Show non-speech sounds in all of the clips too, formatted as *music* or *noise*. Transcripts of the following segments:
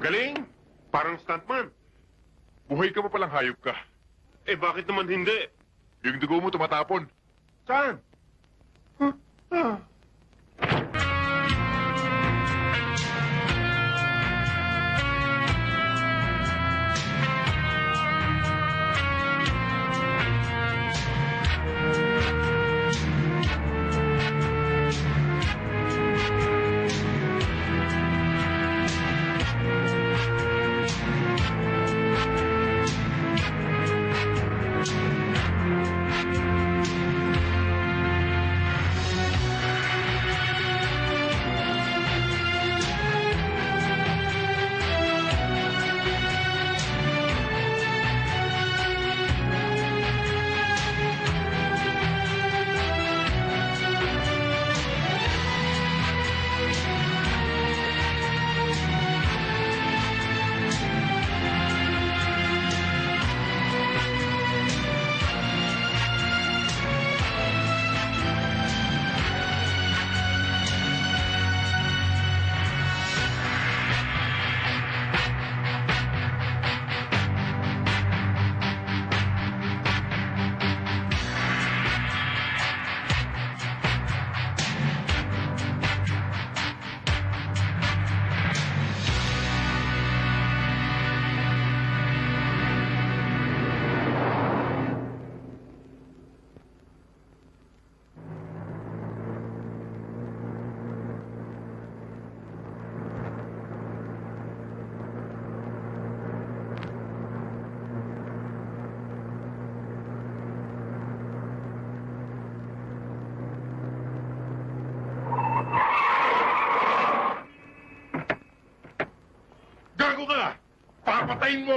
Magaling. Parang stuntman. Buhay ka pa palang hayop ka. Eh, bakit naman hindi? Yung dugo mo tumatapon. Saan? Huh? Ah.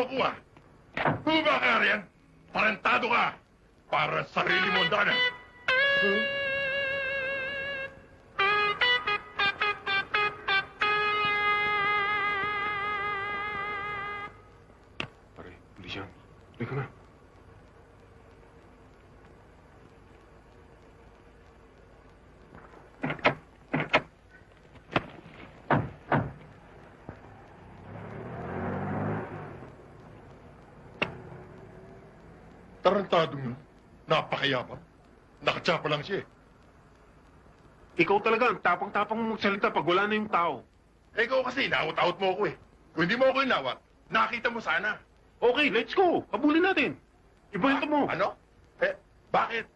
Ah! Huba ka riyan! Parentado ka! Para sa sarili mo ang Tarantado mo. Napakayabang. Nakatsapa lang siya eh. Ikaw talaga, ang tapang-tapang mo magsalita pag wala na yung tao. Eh, ikaw kasi, inawat-awat mo ako eh. Kung hindi mo ako inawat, nakita mo sana. Okay, let's go. Habulin natin. Ibuhin mo. Ano? Eh, bakit?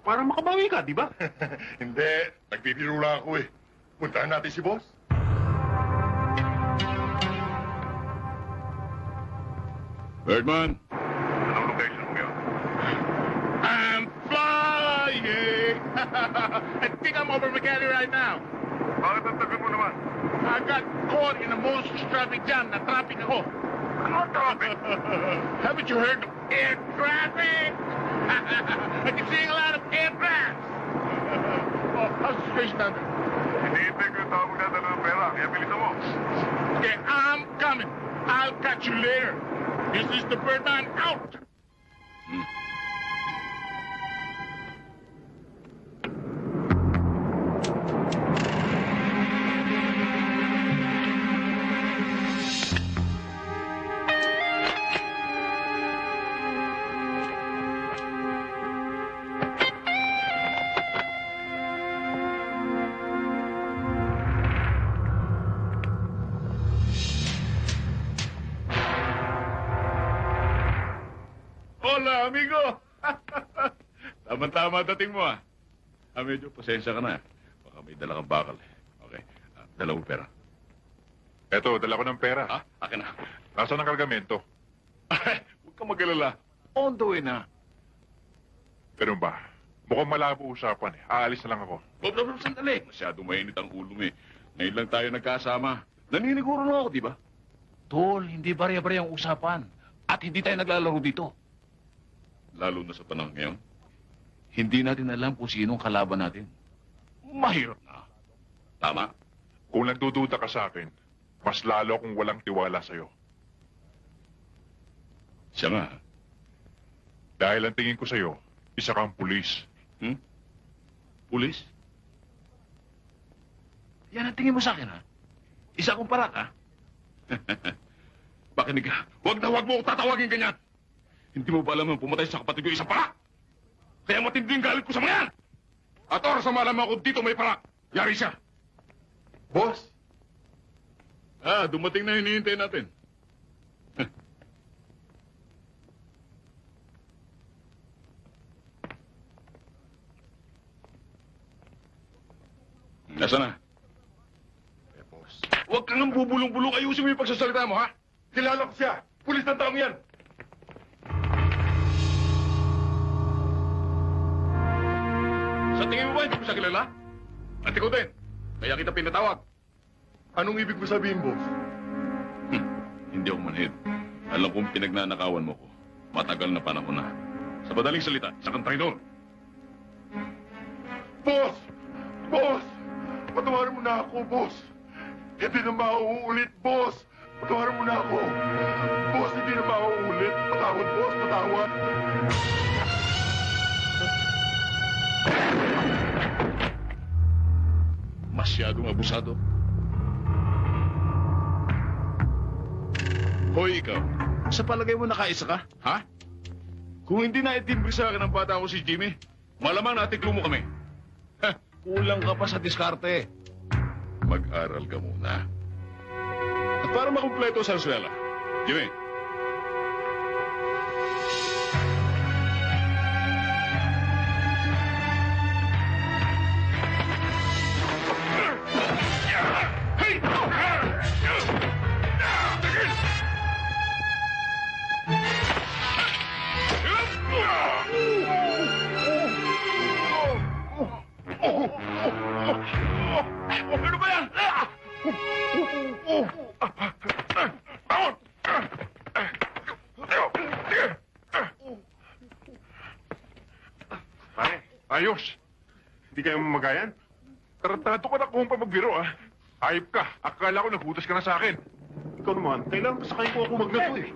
Para makabawi ka, di ba? *laughs* hindi, nagbibiro lang ako eh. Puntahan natin si boss. Birdman, *laughs* I think I'm over McKinney right now. Bakit ang tagal mo naman? I got caught in the most traffic jam. Na-traffic ako. Ano traffic? *laughs* Haven't you heard of air traffic? *laughs* I keep seeing a lot of aircrafts. oh, how's the situation down there? Hinihintay ko yung tao magdadala ng pera. Kaya bilisan. Okay, I'm coming. I'll catch you later. This is the Birdman out. Hola, Tama-tama dating mo, ah. Ah, medyo pasensya ka na. Baka may dala kang bakal. eh. Okay. Ah, dala mo pera. Eto, dala ko ng pera. Ah, akin na. Nasaan ang kargamento? Ay, huwag kang mag-alala. On the way na. Ganun ba? Mukhang malabo usapan eh. Aalis na lang ako. Bob, Bob, Bob, sandali. Masyado mainit ang ulo mo eh. Ngayon lang tayo nagkasama. Naniniguro na ako, di ba? Tol, hindi barya-barya ang usapan. At hindi tayo naglalaro dito. Lalo na sa panahon ngayon. Hindi natin alam kung sino ang kalaban natin. Mahirap na. Tama? Kung nagdududa ka sa akin, mas lalo akong walang tiwala sa'yo. Siya nga. Dahil ang tingin ko sa'yo, isa kang pulis. Hmm? Pulis? Yan ang tingin mo sa akin, ha? Isa akong parat, ha? *laughs* Pakinig ka. Huwag na huwag mo ako tatawagin ganyan. Hindi mo ba alam ang pumatay sa kapatid ko isang para? Kaya matindi ang galit ko sa mga yan. At oras na malaman ko dito may para. Yari siya. Boss, Ah, dumating na hinihintay natin. *laughs* Nasaan na? eh, boss. Huwag kang ang bubulong-bulong. Ayusin mo yung pagsasalita mo, ha? Kilala ko siya. Pulis ng taong yan. Sa tingin mo ba hindi ko siya kilala? At ikaw din. Kaya kita pinatawag. Anong ibig mo sabihin, boss? Hmm, hindi ako manhid. Alam kong pinagnanakawan mo ko. Matagal na panahon na. Sa madaling salita, sa kang traidor. Boss! Boss! Patawarin mo na ako, boss! Hindi na mauulit, boss! Patawarin mo na ako! Boss, hindi na mauulit! Patawad, boss! Patawad! Masyadong abusado. Hoy, ikaw. Sa palagay mo nakaisa ka, ha? Kung hindi na itimbre sa akin ng bata ko si Jimmy, malamang natiklo mo kami. Heh, kulang ka pa sa diskarte. Mag-aral ka muna. At para makumpleto sa eskwela, Jimmy, ayos. Hindi kayo mamagayan? Tarantado ka na kung pa magbiro, ah. Ayop ka. Akala ko naghutas ka na sa akin. Ikaw naman, kailangan pa sa kayo ko ako magnato eh.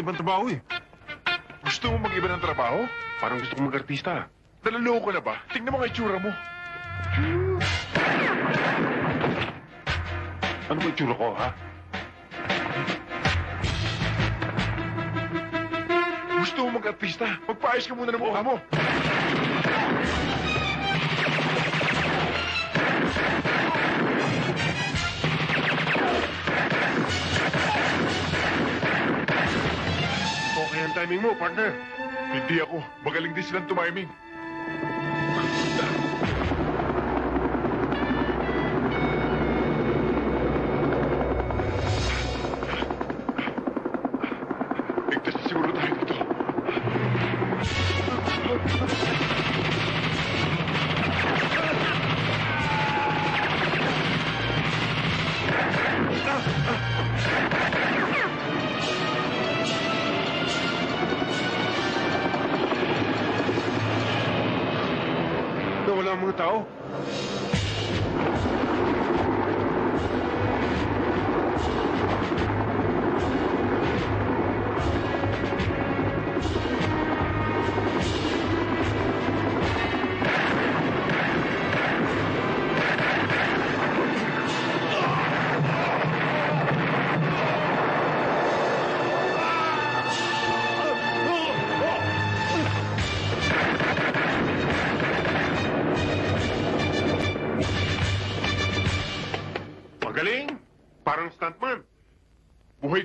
Na ibang trabaho eh. Gusto mo mag-iba ng trabaho? Parang gusto ko mag-artista. Nalaloko ka na ba? Tingnan mo nga itsura mo. Ano ba itsura ko, ha? Gusto mo mag-artista? Magpaayos ka muna ng mukha mo. Okay ang timing mo, partner. Hindi ako. Magaling din silang tumiming.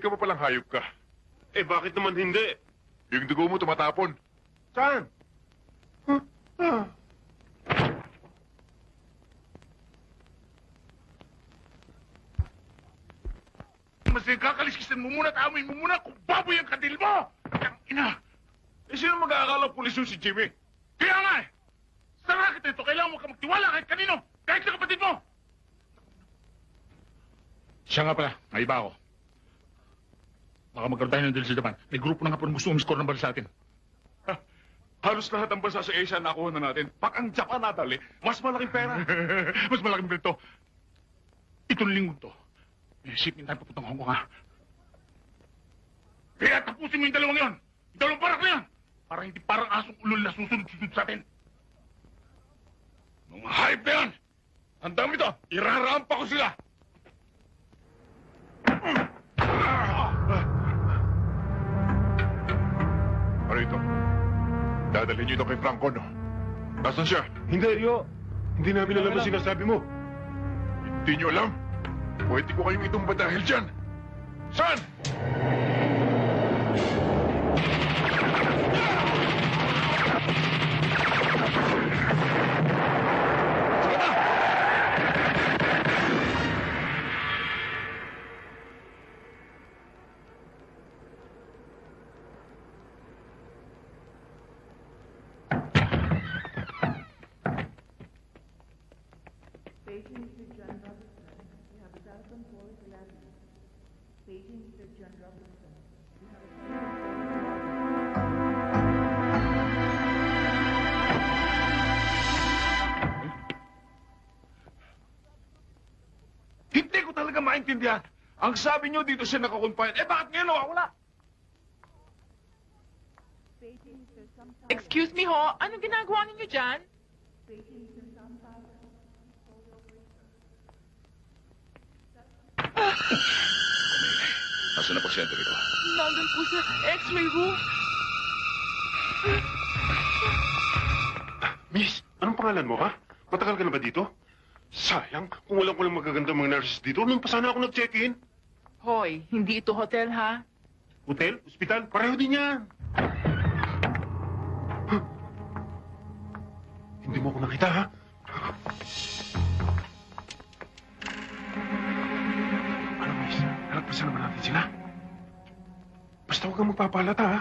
Ka pa palang hayop ka. Eh, bakit naman hindi? Yung dugo mo tumatapon. Saan? Mas Kasi kakaliskisan mo muna at amoy mo muna kung baboy ang kadil mo! Ang ina! Eh, sino mag-aakala pulis yun si Jimmy? Kaya nga eh! Sa racket na ito, kailangan mo ka magtiwala kahit kanino! Kahit sa kapatid mo! Siya nga pala, may iba ako. Baka magkaroon tayo ng deal sa Japan. May grupo na nga po na gusto umiscore ng bala sa atin. Ha, halos lahat ng bansa sa Asia nakuha na natin. Pag ang Japan nadali, mas malaking pera. *laughs* Mas malaking bilto. Itong linggo to, may shipment tayo papuntang Hong Kong ha. Kaya tapusin mo yung dalawang yon. Yung dalawang parak na yan. Para hindi parang asong ulol na susunod-sunod sa atin. Mga hype na yan! Ang dami to! Irarampa ko sila! *clears throat* Ano ito? Dadalhin niyo ito kay Franco, no? Nasaan siya? Hindi, Rio. Hindi namin alam ang sinasabi mo. Hindi niyo alam. Pwede ko kayong itumba dahil dyan. Saan? Beijing maintindihan. Ang sabi niyo dito siya nakakonfine. Eh bakit ngayon nawawala? Excuse me ho, anong ginagawa ninyo dyan? Nasaan na pasyente rito? Nandun po sa x-ray room. Miss, anong pangalan mo, ha? Matagal ka na ba dito? Sayang, kung walang walang magaganda mga nurses dito, nung pa sana ako nag-check-in. Hoy, hindi ito hotel ha. Hotel, ospital, pareho din yan. Huh? Hindi mo ako nakita, ha? Ano, miss? Nalagpasan naman natin sila. Basta huwag kang magpapalata, ha?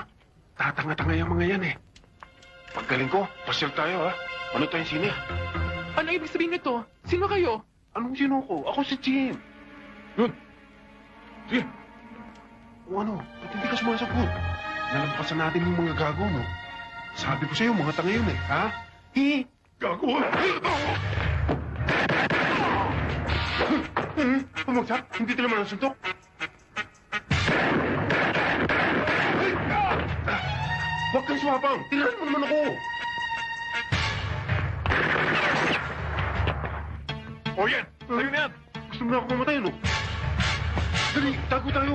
Tatanga-tanga yung mga yan, eh. Paggaling ko, pasyal tayo, ha? Ano tayong sine? Ano ibig sabihin nito? Sino kayo? Anong sino ko? Ako si Jim. Yun. Sige. O ano, ba't hindi ka sumasagot? Nalampasan natin yung mga gago mo. Sabi ko sa'yo, mga tanga yun eh, ha? Hi! Gago! Hmm, Pumagsak? Hindi ka naman nasuntok? Ay! Ah! Ah! Huwag kang sumapang! Tirahan mo naman ako! O yan! Sa'yo na! Gusto mo na ako mamatay, ano? Dali, tago tayo!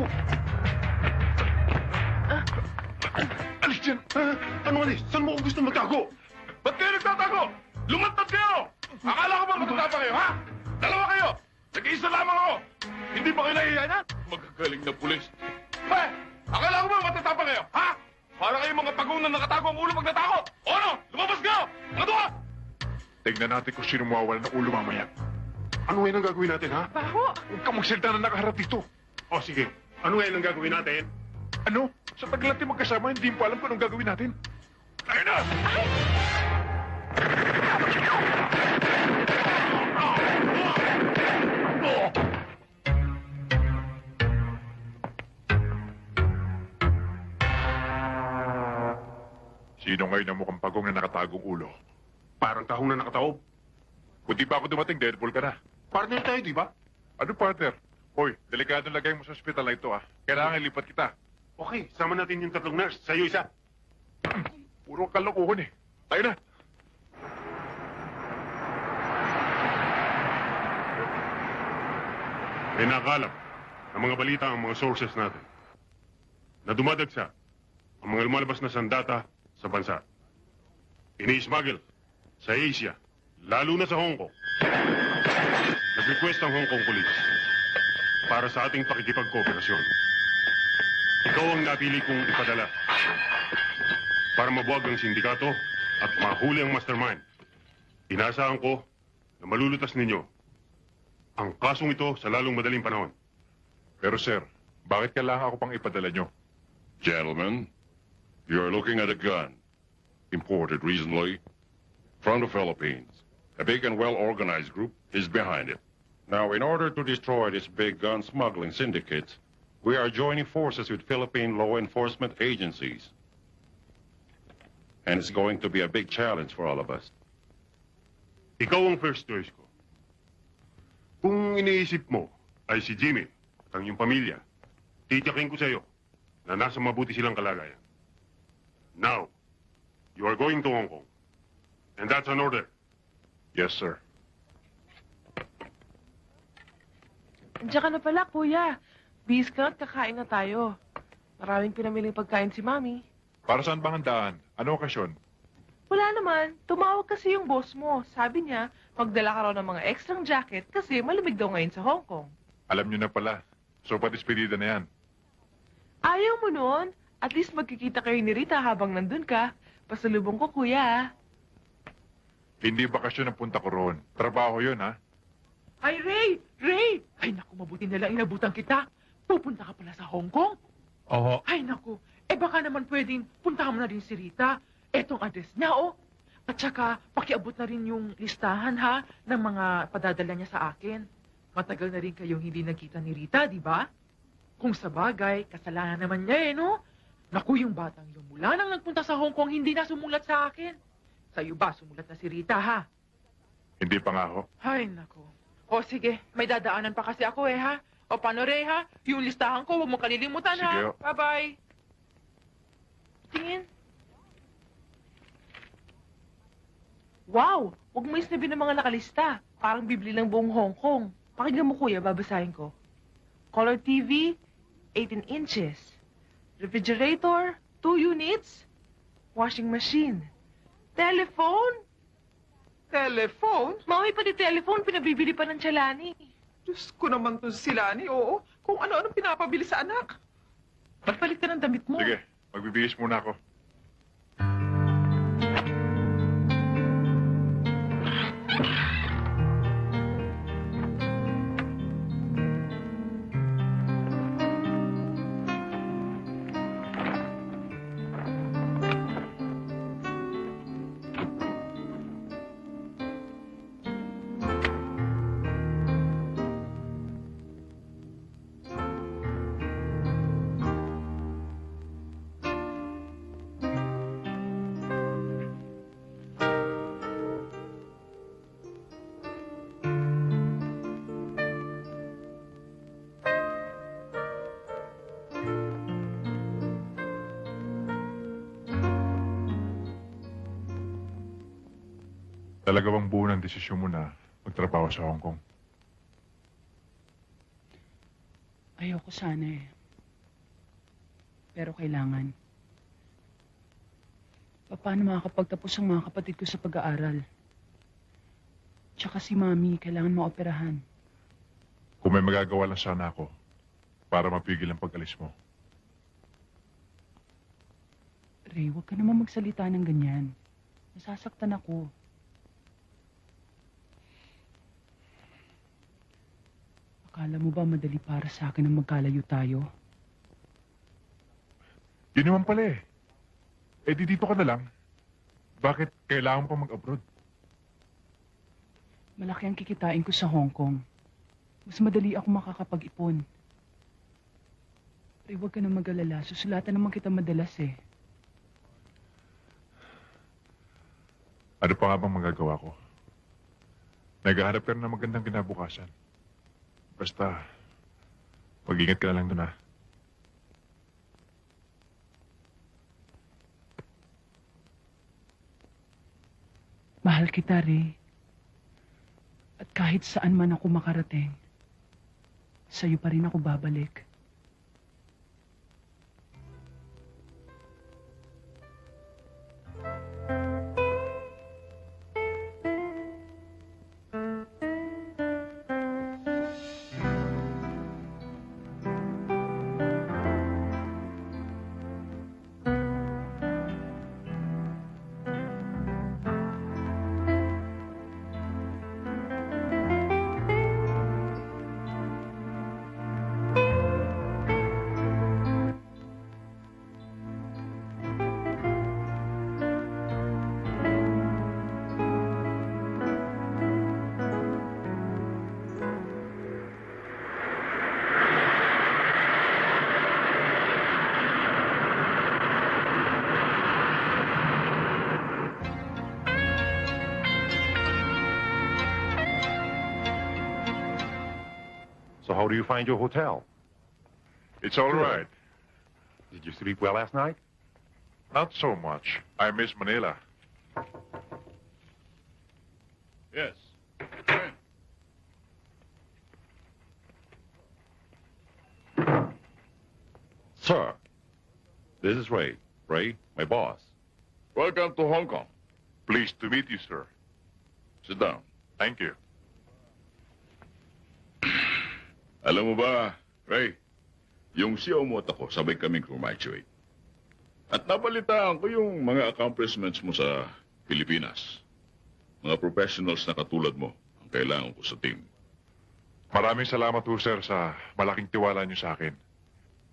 Alis dyan! Ha? Ano alis? Saan mo ako gusto magtago? Ba't kayo nagtatago? Lumatad kayo! Akala ko ba matatapa kayo, ha? Dalawa kayo! Nag-iisa lamang ako! Hindi ba kayo nahihiya na? Magagaling na pulis. Eh! Akala ko ba matatapa kayo, ha? Para kayo mga pagong na nakatago ang ulo pag natakot! O ano? Lumabas kayo! Mga duha! Tignan natin kung sino mawawala ng ulo mamaya. Ano ngayon ang gagawin natin, ha? Baho! Huwag kang magsalita na nakaharap dito. O, sige. Ano ngayon ang gagawin natin? Ano? Sa tagal natin magkasama, hindi mo alam kung anong gagawin natin. Tayo na! Sino ngayon ang mukhang pagong na nakatagong ulo? Parang tahong na nakataob. Kung di pa ako dumating, Deadpool ka na. Partner tayo, di ba? Ano, partner? Hoy, delikado lagay mo sa ospital na ito, ah. Kailangan lipat kita. Okay, sama natin yung tatlong nurse. Sa'yo isa. *clears throat* Puro kalokohan eh. Tayo na. May nakalap ang mga balita ang mga sources natin na dumadagsa ang mga lumalabas na sandata sa bansa. Ini-smuggle sa Asia, lalo na sa Hong Kong. Nag-request ang Hong Kong Police para sa ating pakikipagkooperasyon. Ikaw ang napili kong ipadala para mabuwag ang sindikato at mahuli ang mastermind. Inaasahan ko na malulutas ninyo ang kasong ito sa lalong madaling panahon. Pero sir, Bakit kailangan ako pang ipadala nyo? Gentlemen, you're looking at a gun. Imported recently from the Philippines. A big and well-organized group is behind it. Now, in order to destroy this big gun smuggling syndicate, we are joining forces with Philippine law enforcement agencies. And it's going to be a big challenge for all of us. Ikaw ang first choice ko. Kung iniisip mo ay si Jimmy ang iyong pamilya, titiyakin ko sa iyo na nasa mabuti silang kalagayan. Now, you are going to Hong Kong. And that's an order. Yes, sir. Andiyan ka na pala, kuya. Bis ka at kakain na tayo. Maraming pinamiling pagkain si Mami. Para saan bang handaan? Ano okasyon? Wala naman. Tumawag kasi yung boss mo. Sabi niya, magdala ka raw ng mga extrang jacket kasi malamig daw ngayon sa Hong Kong. Alam nyo na pala. So, patispedida na yan. Ayaw mo nun? At least magkikita kayo ni Rita habang nandun ka. Pasalubong ko, kuya. Hindi bakasyon ang punta ko roon. Trabaho yun, ha? Ay, Ray! Ray! Ay, naku, mabuti na lang inabutan kita. Pupunta ka pala sa Hong Kong? Oo. Ay, naku. Eh, baka naman pwedeng puntahan mo na rin si Rita. Etong address niya, oh. At saka, pakiabot na rin yung listahan, ha, ng mga padadala niya sa akin. Matagal na rin kayong hindi nagkita ni Rita, di ba? Kung sa bagay, kasalanan naman niya, eh, no? Naku, yung batang yung mula nang nagpunta sa Hong Kong, hindi na sumulat sa akin. Sa'yo ba, sumulat na si Rita, ha? Hindi pa nga ho. Ay, nako. O, sige. May dadaanan pa kasi ako, eh, ha? O, paano, Ray, ha? Yung listahan ko, huwag mong kalilimutan, Sige, ha? Bye-bye. Tingin. Wow! Huwag mo isnabi ng mga nakalista. Parang bibli ng buong Hong Kong. Pakinggan mo, kuya, babasahin ko. Color TV, 18 inches. Refrigerator, 2 units. Washing machine. Telephone? Telephone? Mami, pati telephone, pinabibili pa ng Chalani. Diyos ko naman to sila ni oo. Kung ano-ano pinapabili sa anak. Magpalit ka ng damit mo. Sige, magbibihis muna ako. Talaga bang buo ng desisyon mo na magtrabaho sa Hong Kong? Ayoko sana eh. Pero kailangan. Paano makakapagtapos ang mga kapatid ko sa pag-aaral? Tsaka si Mami, kailangan maoperahan. Kung may magagawa lang sana ako para mapigil ang pag-alis mo. Ray, huwag ka naman magsalita ng ganyan. Nasasaktan ako. Akala mo ba madali para sa akin ang magkalayo tayo? Yun naman pala eh. Eh di dito ka na lang. Bakit kailangan pa mag-abroad? Malaki ang kikitain ko sa Hong Kong. Mas madali ako makakapag-ipon. Ray, huwag ka na mag-alala. Susulatan naman kita madalas eh. Ano pa nga bang magagawa ko? Naghahanap ka na ng magandang kinabukasan. Basta, mag-ingat ka na lang dun ha. Mahal kita, Ray. At kahit saan man ako makarating, sa'yo pa rin ako babalik. Do you find your hotel? It's all Good. right. Did you sleep well last night? Not so much. I miss Manila. Yes. Sir, this is Ray. Ray, my boss. Welcome to Hong Kong. Pleased to meet you, sir. Sit down. Thank you. Alam mo ba, Ray, yung CEO mo at ako, sabay kaming graduate. At nabalitaan ko yung mga accomplishments mo sa Pilipinas. Mga professionals na katulad mo ang kailangan ko sa team. Maraming salamat ho, sir, sa malaking tiwala niyo sa akin.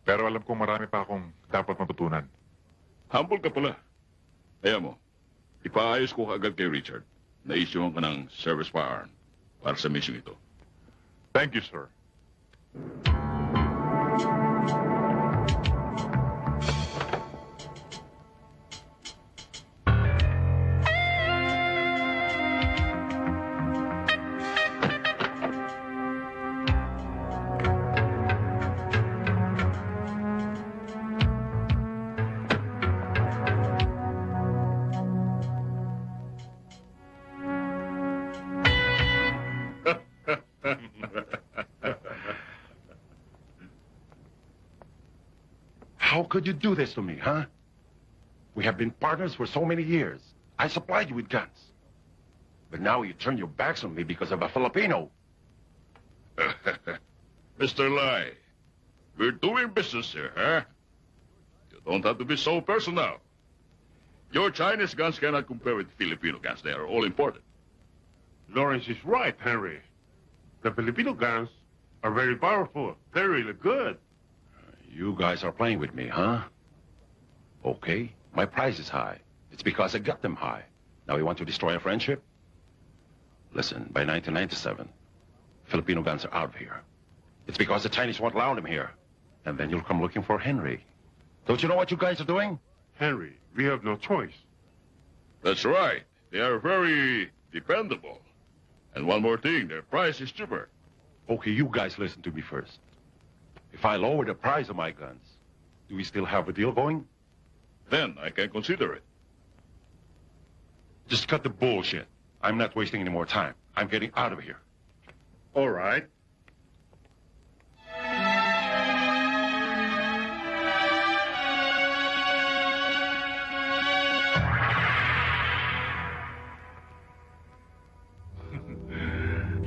Pero alam kong marami pa akong dapat matutunan. Humble ka pala. Kaya mo, ipaayos ko agad kay Richard. Naisyuhan ka ng service firearm para sa mission ito. Thank you, sir. How this to me, huh? We have been partners for so many years. I supplied you with guns. But now you turn your backs on me because of a Filipino. *laughs* Mr. Lai, we're doing business here, huh? You don't have to be so personal. Your Chinese guns cannot compare with Filipino guns. They are all imported. Lawrence is right, Henry. The Filipino guns are very powerful. They're really good. You guys are playing with me, huh? Okay, my price is high. It's because I got them high. Now you want to destroy our friendship? Listen, by 1997, Filipino guns are out of here. It's because the Chinese won't allow them here. And then you'll come looking for Henry. Don't you know what you guys are doing? Henry, we have no choice. That's right. They are very dependable. And one more thing, their price is cheaper. Okay, you guys listen to me first. If I lower the price of my guns, do we still have a deal going? Then I can consider it. Just cut the bullshit. I'm not wasting any more time. I'm getting out of here. All right. *laughs* *laughs*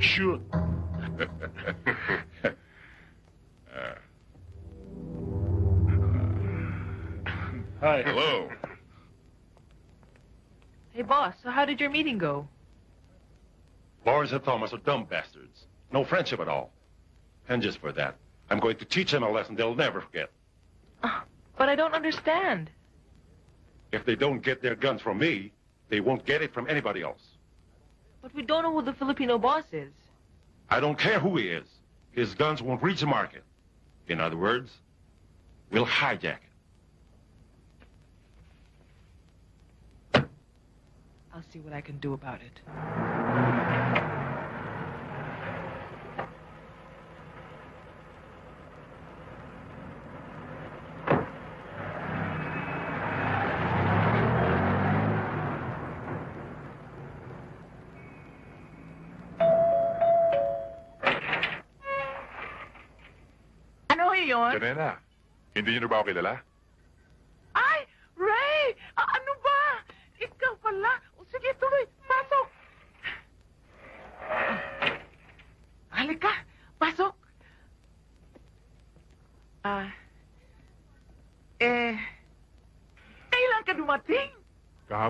*laughs* Shoot. Hi. Hello. Hey, boss, so how did your meeting go? Lawrence and Thomas are dumb bastards. No friendship at all. And just for that, I'm going to teach them a lesson they'll never forget. Ah, But I don't understand. If they don't get their guns from me, they won't get it from anybody else. But we don't know who the Filipino boss is. I don't care who he is. His guns won't reach the market. In other words, we'll hijack it. I'll see what I can do about it. Ano yun? Janena, hindi niyo na ba ako kilala?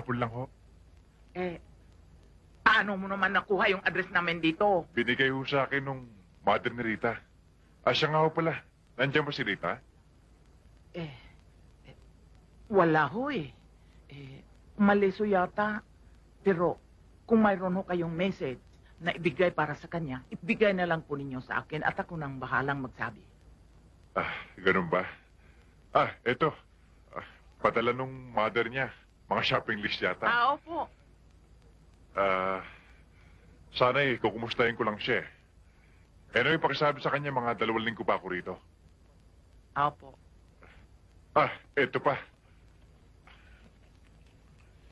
Kahapon lang ho. Eh, paano mo naman nakuha yung address namin dito? Binigay ho sa akin nung mother ni Rita. Ah, siya nga ho pala. Nandiyan ba si Rita? Eh, eh, wala ho eh. Eh, maliso yata. Pero, kung mayroon ho kayong message na ibigay para sa kanya, ibigay na lang po ninyo sa akin at ako nang bahalang magsabi. Ah, ganun ba? Ah, eto. Ah, padala nung mother niya. Mga shopping list yata. Ah, opo. Ah, sana eh, kukumustahin ko lang siya. eh. Ano yung pakisabi sa kanya mga dalawang linggo pa ako rito? Opo. Ah, eto pa.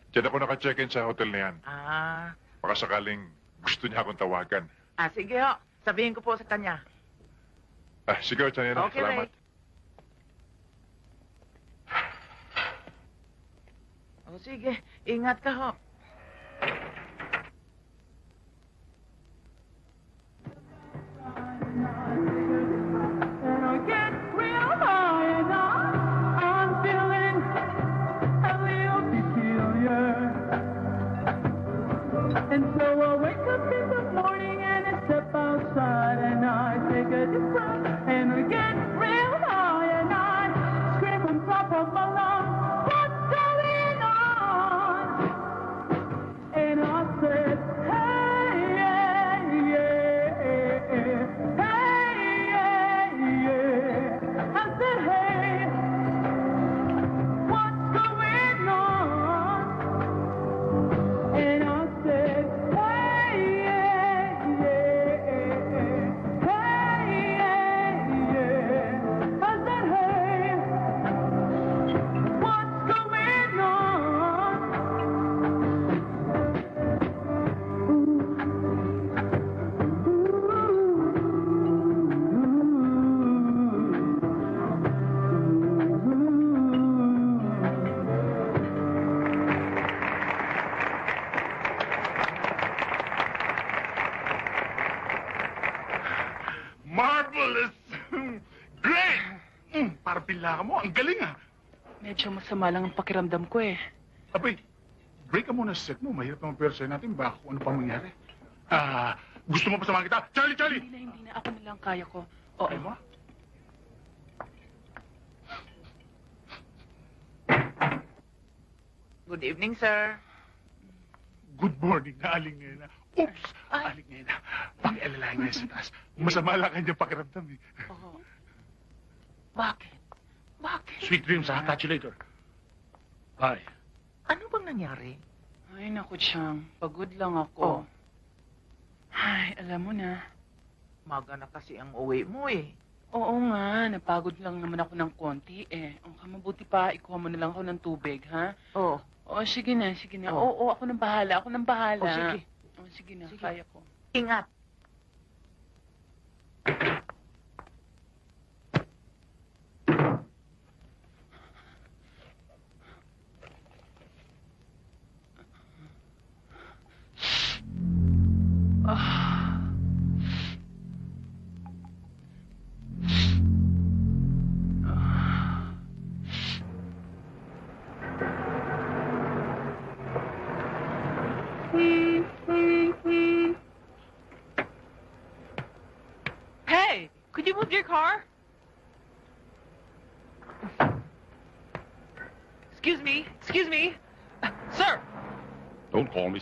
Diyan ako naka-check-in sa hotel na yan. Ah, Baka sakaling gusto niya akong tawagan. ah sige ho. Sabihin ko po sa kanya. Ah, sige, Chanera. Okay, Salamat. Ray. Sige, ingat ka ho. Medyo masama lang ang pakiramdam ko eh. Abay, break ka muna sa set mo. Mahirap naman pero sa'yo natin. Baka kung ano pa mangyari. Ah, gusto mo pa samahan kita? Charlie, Charlie! Hindi na, hindi na. Ako na lang kaya ko. Oo. Ay mo? Good evening, sir. Good morning na aling ngayon na. Oops! Ay. Aling ngayon na. Pakialalahin ngayon sa taas. Masama lang kanyang pakiramdam eh. Oo. Bakit? Bakit? Sweet dreams ha. Catch you later. Bye. Ano bang nangyari? Ay, naku, Chang. Pagod lang Oh. ako. Ay, alam mo na. Maga na kasi ang uwi mo eh. Oo nga, napagod lang naman ako ng konti eh. Ang kamabuti pa, ikuha mo na lang ako ng tubig, ha? Oh, Oo, sige na, sige na. Oh. Oo, ako nang bahala, ako nang bahala. oh sige. Oo, sige na, Sige. kaya ko. Ingat.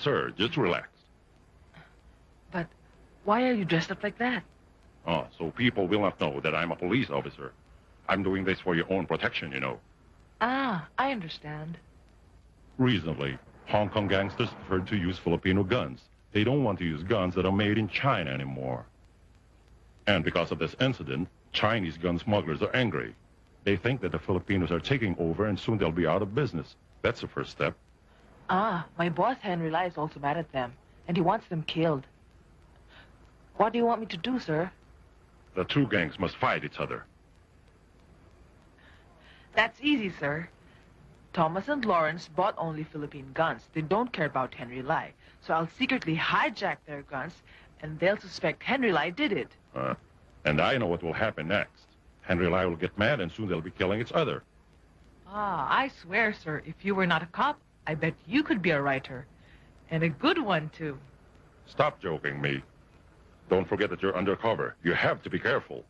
Sir. Just relax. But why are you dressed up like that? Oh, so people will not know that I'm a police officer. I'm doing this for your own protection, you know. Ah, I understand. Reasonably, Hong Kong gangsters prefer to use Filipino guns. They don't want to use guns that are made in China anymore. And because of this incident, Chinese gun smugglers are angry. They think that the Filipinos are taking over and soon they'll be out of business. That's the first step. Ah, my boss Henry Lai is also mad at them, and he wants them killed. What do you want me to do, sir? The two gangs must fight each other. That's easy, sir. Thomas and Lawrence bought only Philippine guns. They don't care about Henry Lai. So I'll secretly hijack their guns, and they'll suspect Henry Lai did it. Uh, and I know what will happen next. Henry Lai will get mad and soon they'll be killing each other. Ah, I swear, sir, if you were not a cop, I bet you could be a writer. And a good one, too. Stop joking me. Don't forget that you're undercover. You have to be careful.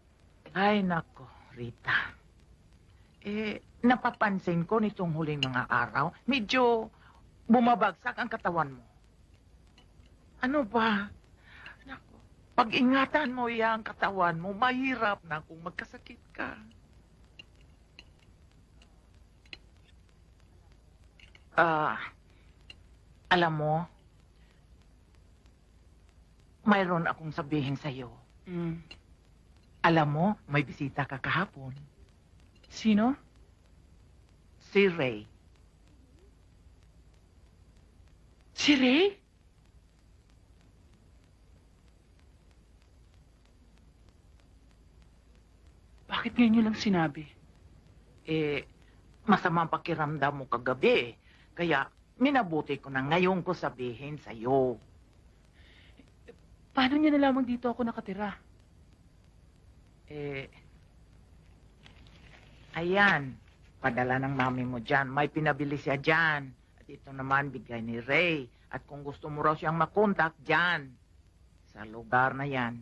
Ay, nako, Rita. Eh, napapansin ko nitong huling mga araw, medyo bumabagsak ang katawan mo. Ano ba? Nako, pag-ingatan mo yung katawan mo, mahirap na kung magkasakit ka. Ah, alam mo, mayroon akong sabihin sa'yo. Mm. Alam mo, may bisita ka kahapon. Sino? Si Ray. Si Ray? Bakit ngayon nyo lang sinabi? Eh, masamang pakiramdam mo kagabi. eh. Kaya, minabuti ko na ngayon ko sabihin sa'yo. Paano niya nalamang dito ako nakatira? Eh, ayan. Padala ng mami mo dyan. May pinabili siya dyan. At ito naman bigay ni Ray. At kung gusto mo raw siyang makontak dyan. Sa lugar na yan.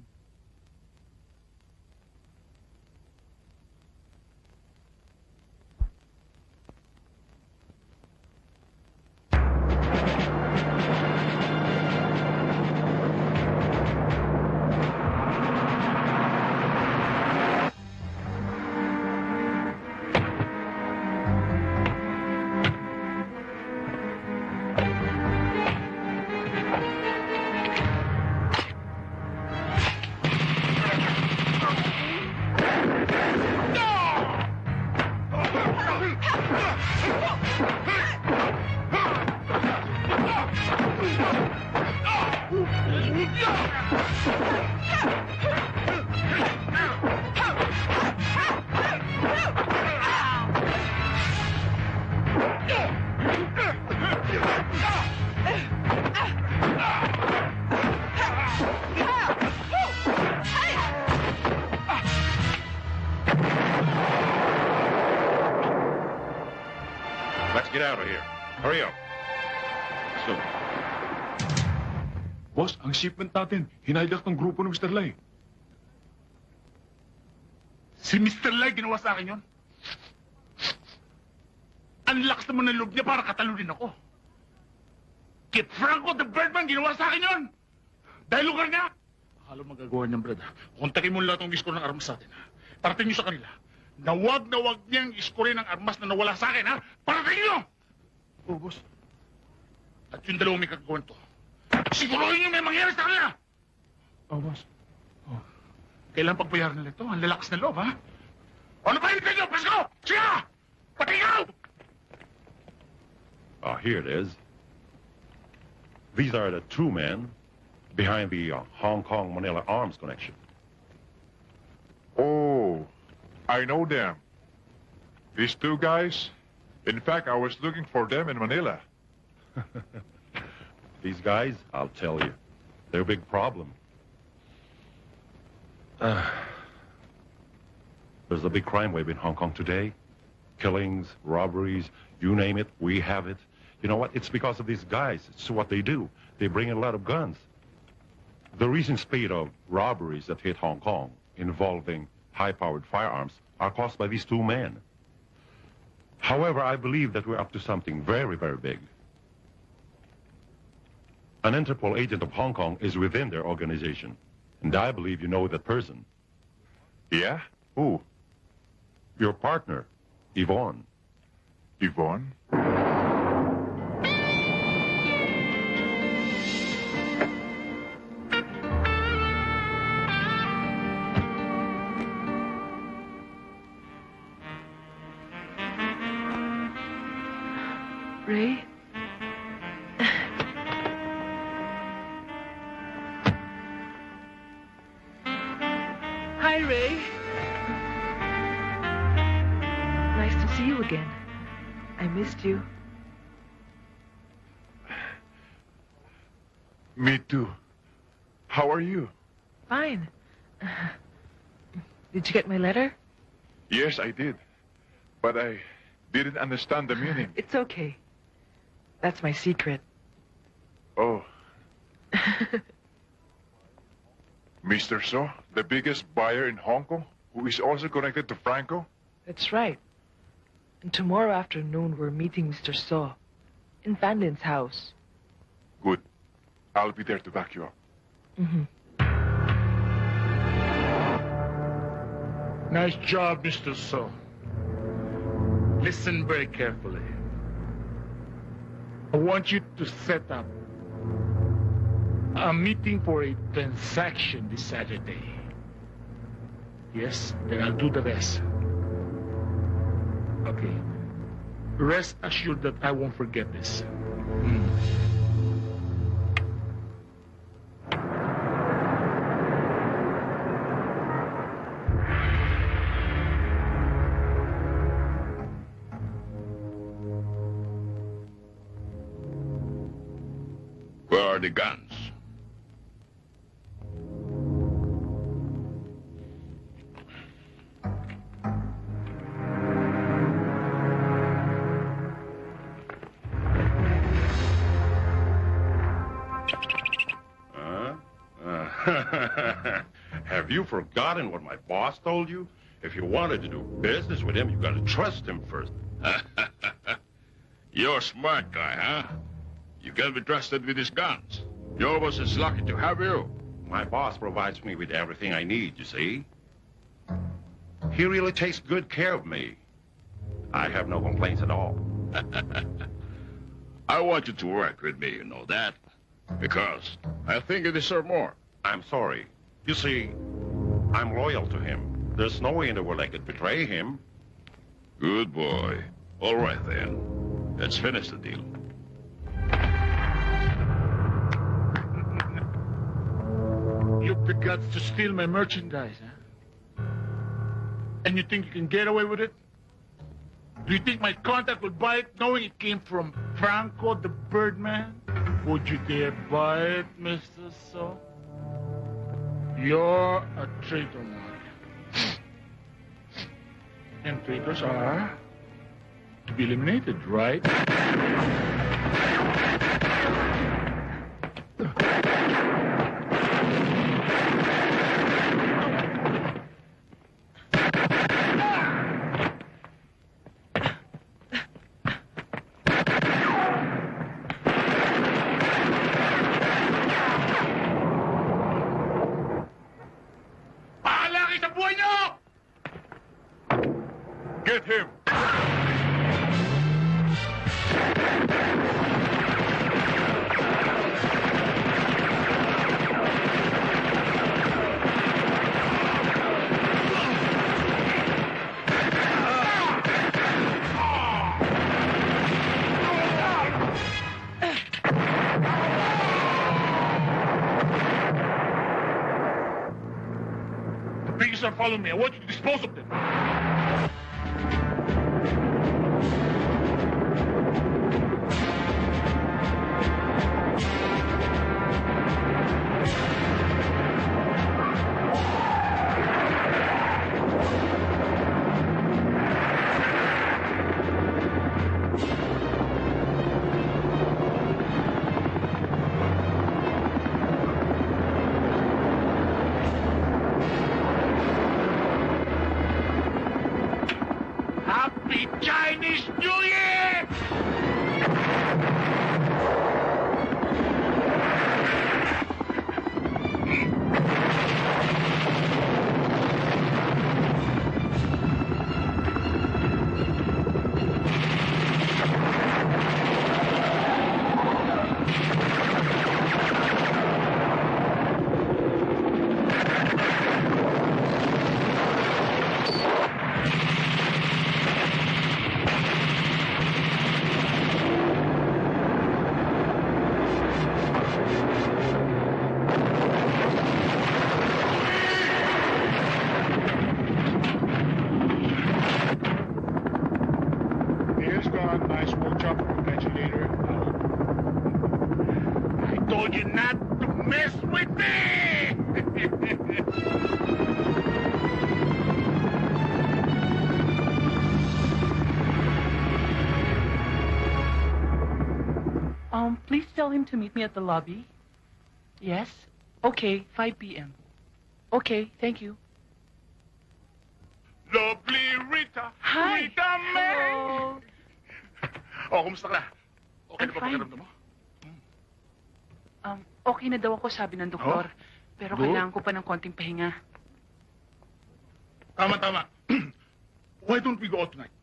Let's get out of here. Hurry up. So, Boss, ang shipment natin, hinijack ng grupo ng Mr. Lai. Si Mr. Lai ginawa sa akin yon. Ang lakas naman ng loob niya para katalunin ako. Kit Franco the Birdman ginawa sa akin yon. Dahil lugar niya. Akala mo magagawa niyang Brad. Kontakin mo lahat ng iskor ng armas sa atin. Parating niyo sa kanila. Na wag na wag niyang iskorin ang armas na nawala sa akin, ha? Parating niyo! Oh, boss. At yung dalawang may kagawin to. Siguruhin niyo may mangyari sa kanila! Oh, boss. Kailan pagbayaran nila ito? Ang lalakas na loob, ha? Ano ba hinintay niyo? Pasko! Siya! Patingaw! Ah, here it is. These are the two men behind the uh, Hong Kong Manila arms connection. Oh, I know them. These two guys. In fact, I was looking for them in Manila. *laughs* These guys, I'll tell you, they're a big problem. Uh, *sighs* there's a big crime wave in Hong Kong today. Killings, robberies, you name it, we have it. You know what? It's because of these guys. It's what they do. They bring in a lot of guns. The recent spate of robberies that hit Hong Kong involving high-powered firearms are caused by these two men. However, I believe that we're up to something very, very big. An Interpol agent of Hong Kong is within their organization. And I believe you know that person. Yeah? Who? Your partner, Yvonne. Yvonne? Did you get my letter? Yes, I did. But I didn't understand the meaning. *sighs* It's okay. That's my secret. Oh, *laughs* Mr. So, the biggest buyer in Hong Kong, who is also connected to Franco? That's right. And tomorrow afternoon, we're meeting Mr. So in Van Lin's house. Good. I'll be there to back you up. Mm-hmm. Nice job, Mr. So. Listen very carefully. I want you to set up a meeting for a transaction this Saturday. Yes, then I'll do the rest. Okay. Rest assured that I won't forget this. Hmm. Forgotten what my boss told you? If you wanted to do business with him, you gotta trust him first. *laughs* You're a smart guy, huh? You can be trusted with his guns. Your boss is lucky to have you. My boss provides me with everything I need, you see. He really takes good care of me. I have no complaints at all. *laughs* I want you to work with me, you know that? Because I think you deserve more. I'm sorry. You see, I'm loyal to him. There's no way in the world I could betray him. Good boy. All right, then. Let's finish the deal. *laughs* You've the guts to steal my merchandise, huh? And you think you can get away with it? Do you think my contact would buy it knowing it came from Franco the Birdman? Would you dare buy it, Mr. So? You're a traitor, Mark. And traitors are to be eliminated, right? Are following me. I want you to dispose of them. Him to meet me at the lobby. Yes? Okay, 5 p.m. Okay, thank you. Lovely Rita! Hi! Rita May! Hello. Oh, kumusta ka na? Okay I'm na ba fine. pakiramdam mo? Um, okay na daw ako, sabi ng doktor. Pero Good. kailangan ko pa ng konting pahinga. Tama, tama. *clears throat* Why don't we go out tonight?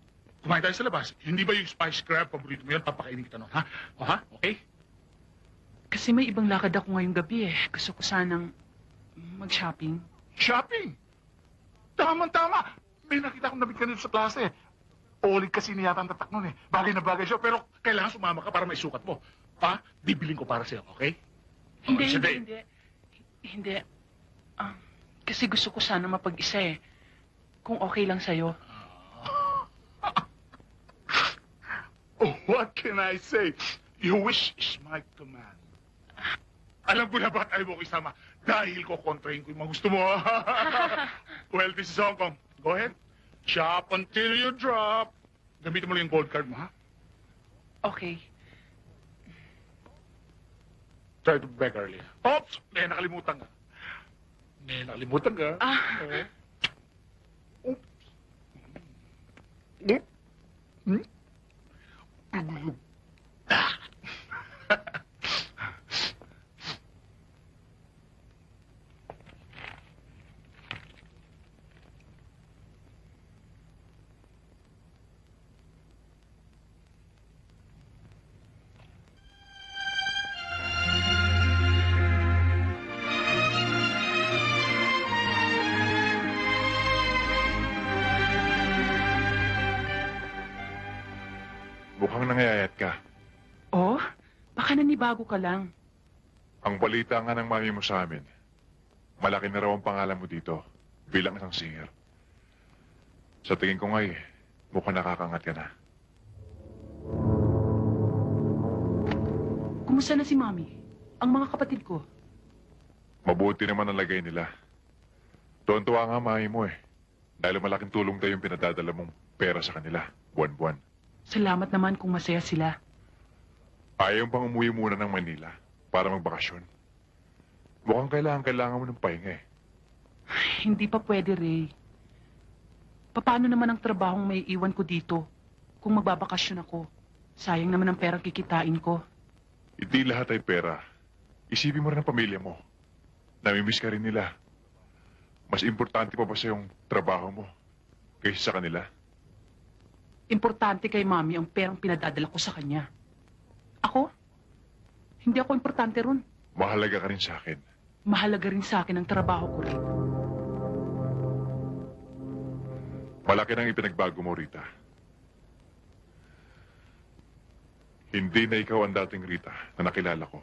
Kumain tayo sa labas. Hindi ba yung spice crab paborito mo yan? Papakainin kita nun, ha? O, ha? Okay? Kasi may ibang lakad ako ngayong gabi eh. Gusto ko sanang mag-shopping. Shopping! Tama-tama. May nakita akong nabig kanina sa klase. Olig kasi niya ang tatak nun eh. Bagay na bagay siya, pero kailangan sumama ka para may sukat mo. Pa, bibiling ko para sa'yo, okay? Hindi, Oh, hindi, sige. hindi. Hindi. Ah, kasi gusto ko sana mapag-isa eh. Kung okay lang sa'yo. *laughs* Oh, what can I say? Your wish is my command. Alam ko na ba't ayaw mo ko isama. Dahil ko kontrahin ko yung mga gusto mo. well, this is Hong Kong. Go ahead. Shop until you drop. Gamitin mo lang yung gold card mo, ha? Okay. Try to beg early. Oops! May nakalimutan ka. May nakalimutan ka. Ah. Oo. Oops. Hmm? Hmm? Nanibago ka lang. Ang balita nga ng mami mo sa amin, malaki na raw ang pangalan mo dito bilang isang singer. Sa tingin ko nga eh, mukhang nakakangat ka na. Kumusta na si Mami? Ang mga kapatid ko. Mabuti naman ang lagay nila. Tuwan-tuwa nga mami mo eh. Dahil malaking tulong tayo yung pinadadala mong pera sa kanila, buwan-buwan. Salamat naman kung masaya sila. Ayaw pang umuwi muna ng Manila para magbakasyon. Mukhang kailangan-kailangan mo ng pahinga eh. Hindi pa pwede, Ray. Paano naman ang trabahong may iwan ko dito kung magbabakasyon ako? Sayang naman ang perang kikitain ko. Hindi lahat ay pera. Isipin mo rin ang pamilya mo. Namimiss ka rin nila. Mas importante pa ba sa yung trabaho mo kaysa sa kanila? Importante kay Mami ang perang pinadadala ko sa kanya. Ako? Hindi ako importante ron. Mahalaga ka rin sa akin. Mahalaga rin sa akin ang trabaho ko rin. Malaki nang ipinagbago mo, Rita. Hindi na ikaw ang dating Rita na nakilala ko.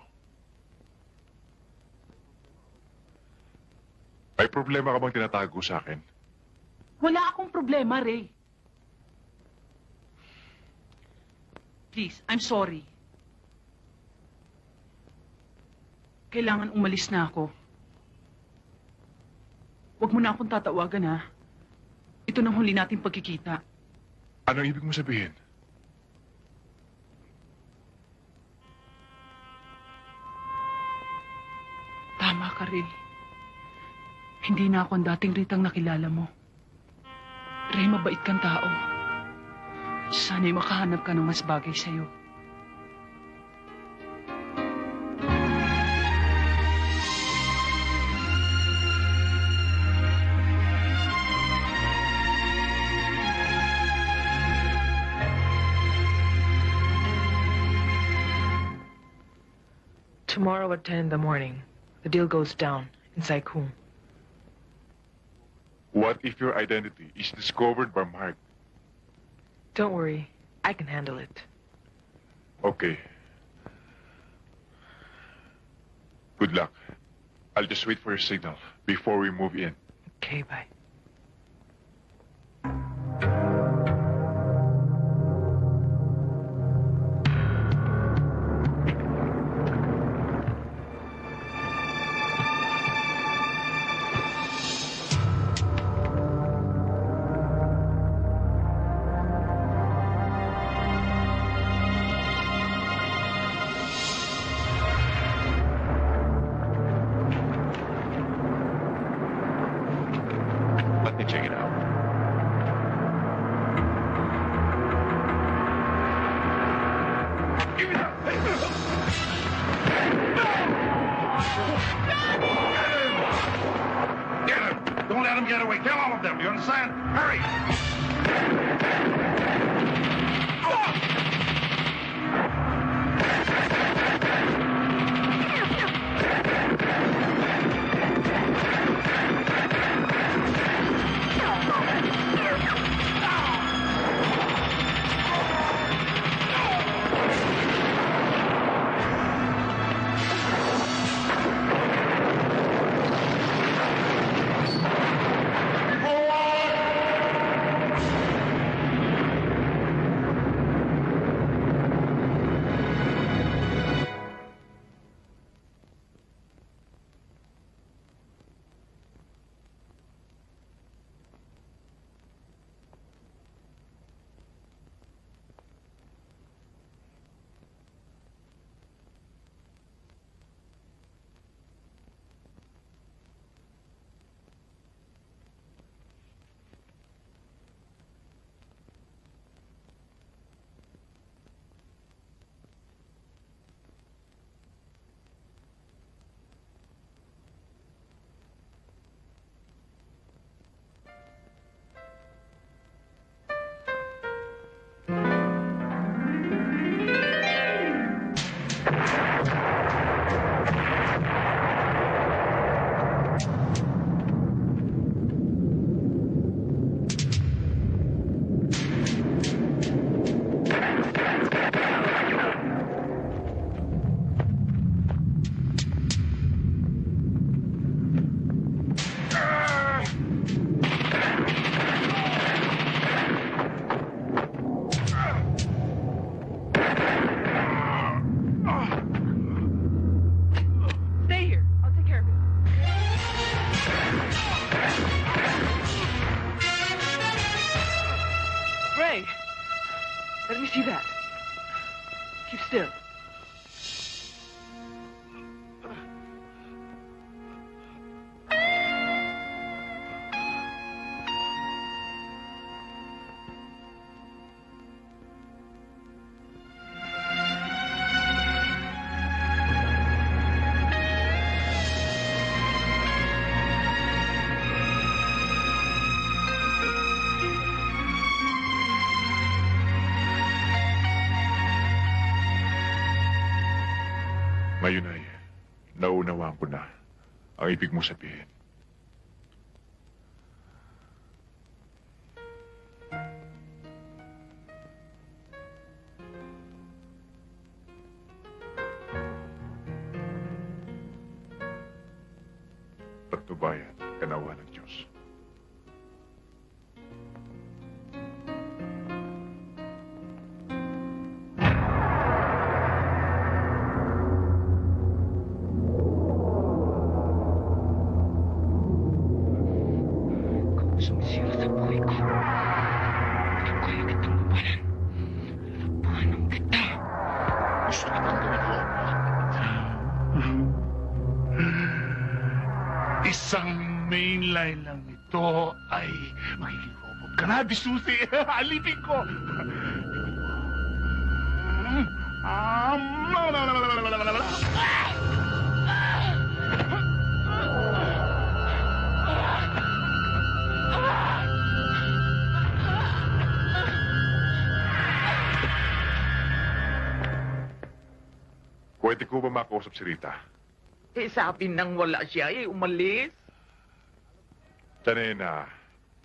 May problema ka bang tinatago sa akin? Wala akong problema, Ray. Please, I'm sorry. Kailangan umalis na ako. Huwag mo na akong tatawagan, ha? Ito nang huli nating pagkikita. Anong ibig mo sabihin? Tama ka, Ray. Hindi na ako ang dating ritang nakilala mo. Ray, mabait kang tao. Sana'y makahanap ka ng mas bagay sa'yo. Tomorrow at 10 in the morning, the deal goes down in Saikum. What if your identity is discovered by Mark? Don't worry, I can handle it. Okay. Good luck. I'll just wait for your signal before we move in. Okay, bye. Epic Music. Grabe, Susi. *laughs* Alipin ko. Pwede ko ba makausap si Rita? Eh, sabi nang wala siya eh, umalis. Tanay na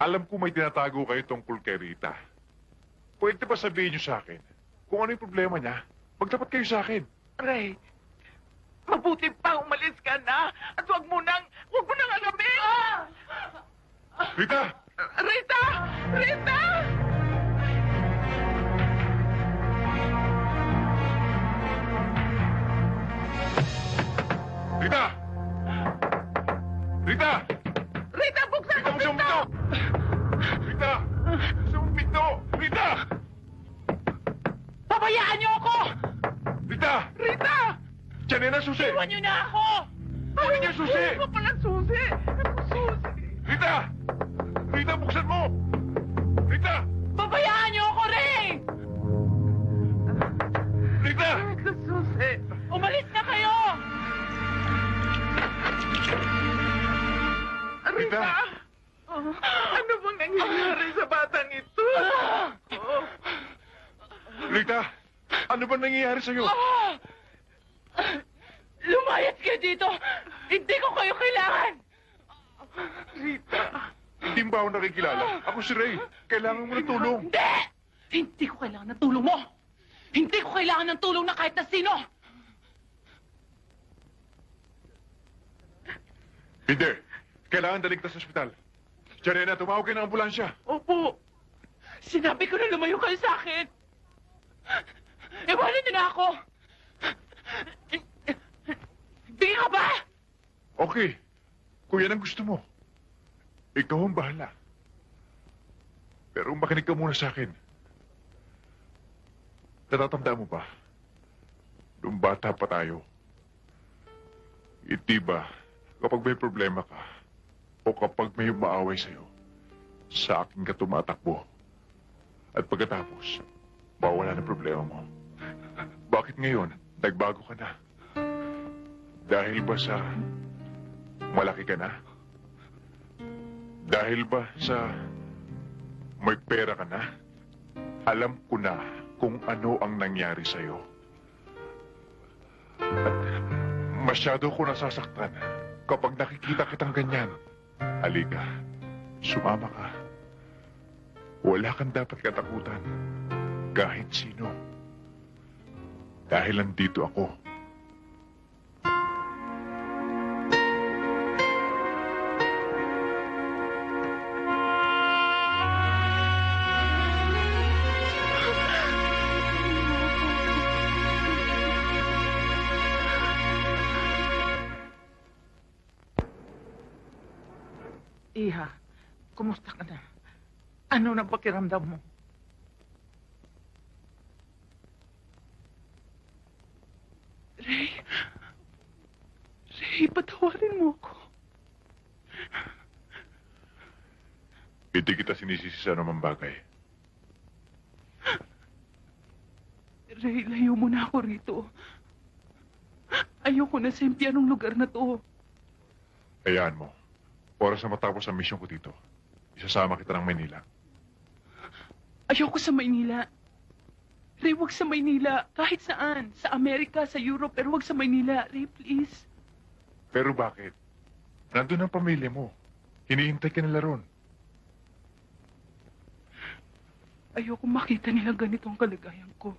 alam ko may tinatago kayo tungkol kay Rita. Pwede ba sabihin niyo sa akin kung ano yung problema niya? Magtapat kayo sa akin. Ray, mabuti pa umalis ka na at wag mo nang, wag mo nang alamin. Rita! Rita! Rita! Rita! Rita! Rita, buksan Rita, ang pinto! Rita! Buksan pinto! Rita! Pabayaan niyo ako! Rita! Rita! Diyan na susi! Iwan niyo na ako! Kunin niyo susi! Ano pala susi? Ano susi? Rita! Rita, buksan mo! Rita! Pabayaan niyo ako, Ray! Rita! Ano susi? Umalis kayo! Rita! Oh, ano bang nangyayari sa batang ito? Oh. Rita! Ano ba nangyayari sa'yo? Lumayas ka dito! Hindi ko kayo kailangan! Rita! Hindi mo ba ako nakikilala? Ako si Ray. Kailangan mo ng tulong. Hindi! Hindi ko kailangan ng tulong mo! Hindi ko kailangan ng tulong na kahit na sino! Hindi. Kailangan daling ka sa ospital. Janena, tumawag kayo ng ambulansya. Opo. Sinabi ko na lumayo kayo sa akin. Iwanan niyo na ako. Hindi ka ba? Okay. Kung yan ang gusto mo, ikaw ang bahala. Pero makinig ka muna sa akin. Natatanda mo ba? Nung bata pa tayo. Hindi ba, kapag may problema ka, o kapag may umaaway sa'yo, sa akin ka tumatakbo. At pagkatapos, mawala na problema mo. *laughs* Bakit ngayon, nagbago ka na? Dahil ba sa malaki ka na? Dahil ba sa may pera ka na? Alam ko na kung ano ang nangyari sa'yo. At masyado ko nasasaktan kapag nakikita kitang ganyan. Halika, sumama ka. Wala kang dapat katakutan. Kahit sino. Dahil nandito ako. Ano ng pakiramdam mo? Ray, Ray, patawarin mo ako. Hindi kita sinisisi sa anumang bagay. Ray, layo mo na ako rito. Ayoko na sa impianong lugar na to. Hayaan mo. Oras na matapos ang misyon ko dito. Isasama kita ng Manila. Ayoko sa Maynila. Ray, wag sa Maynila. Kahit saan. Sa Amerika, sa Europe, pero wag sa Maynila. Ray, please. Pero bakit? Nandun ang pamilya mo. Hinihintay ka nila ron. Ayoko makita nila ganito ang kalagayan ko.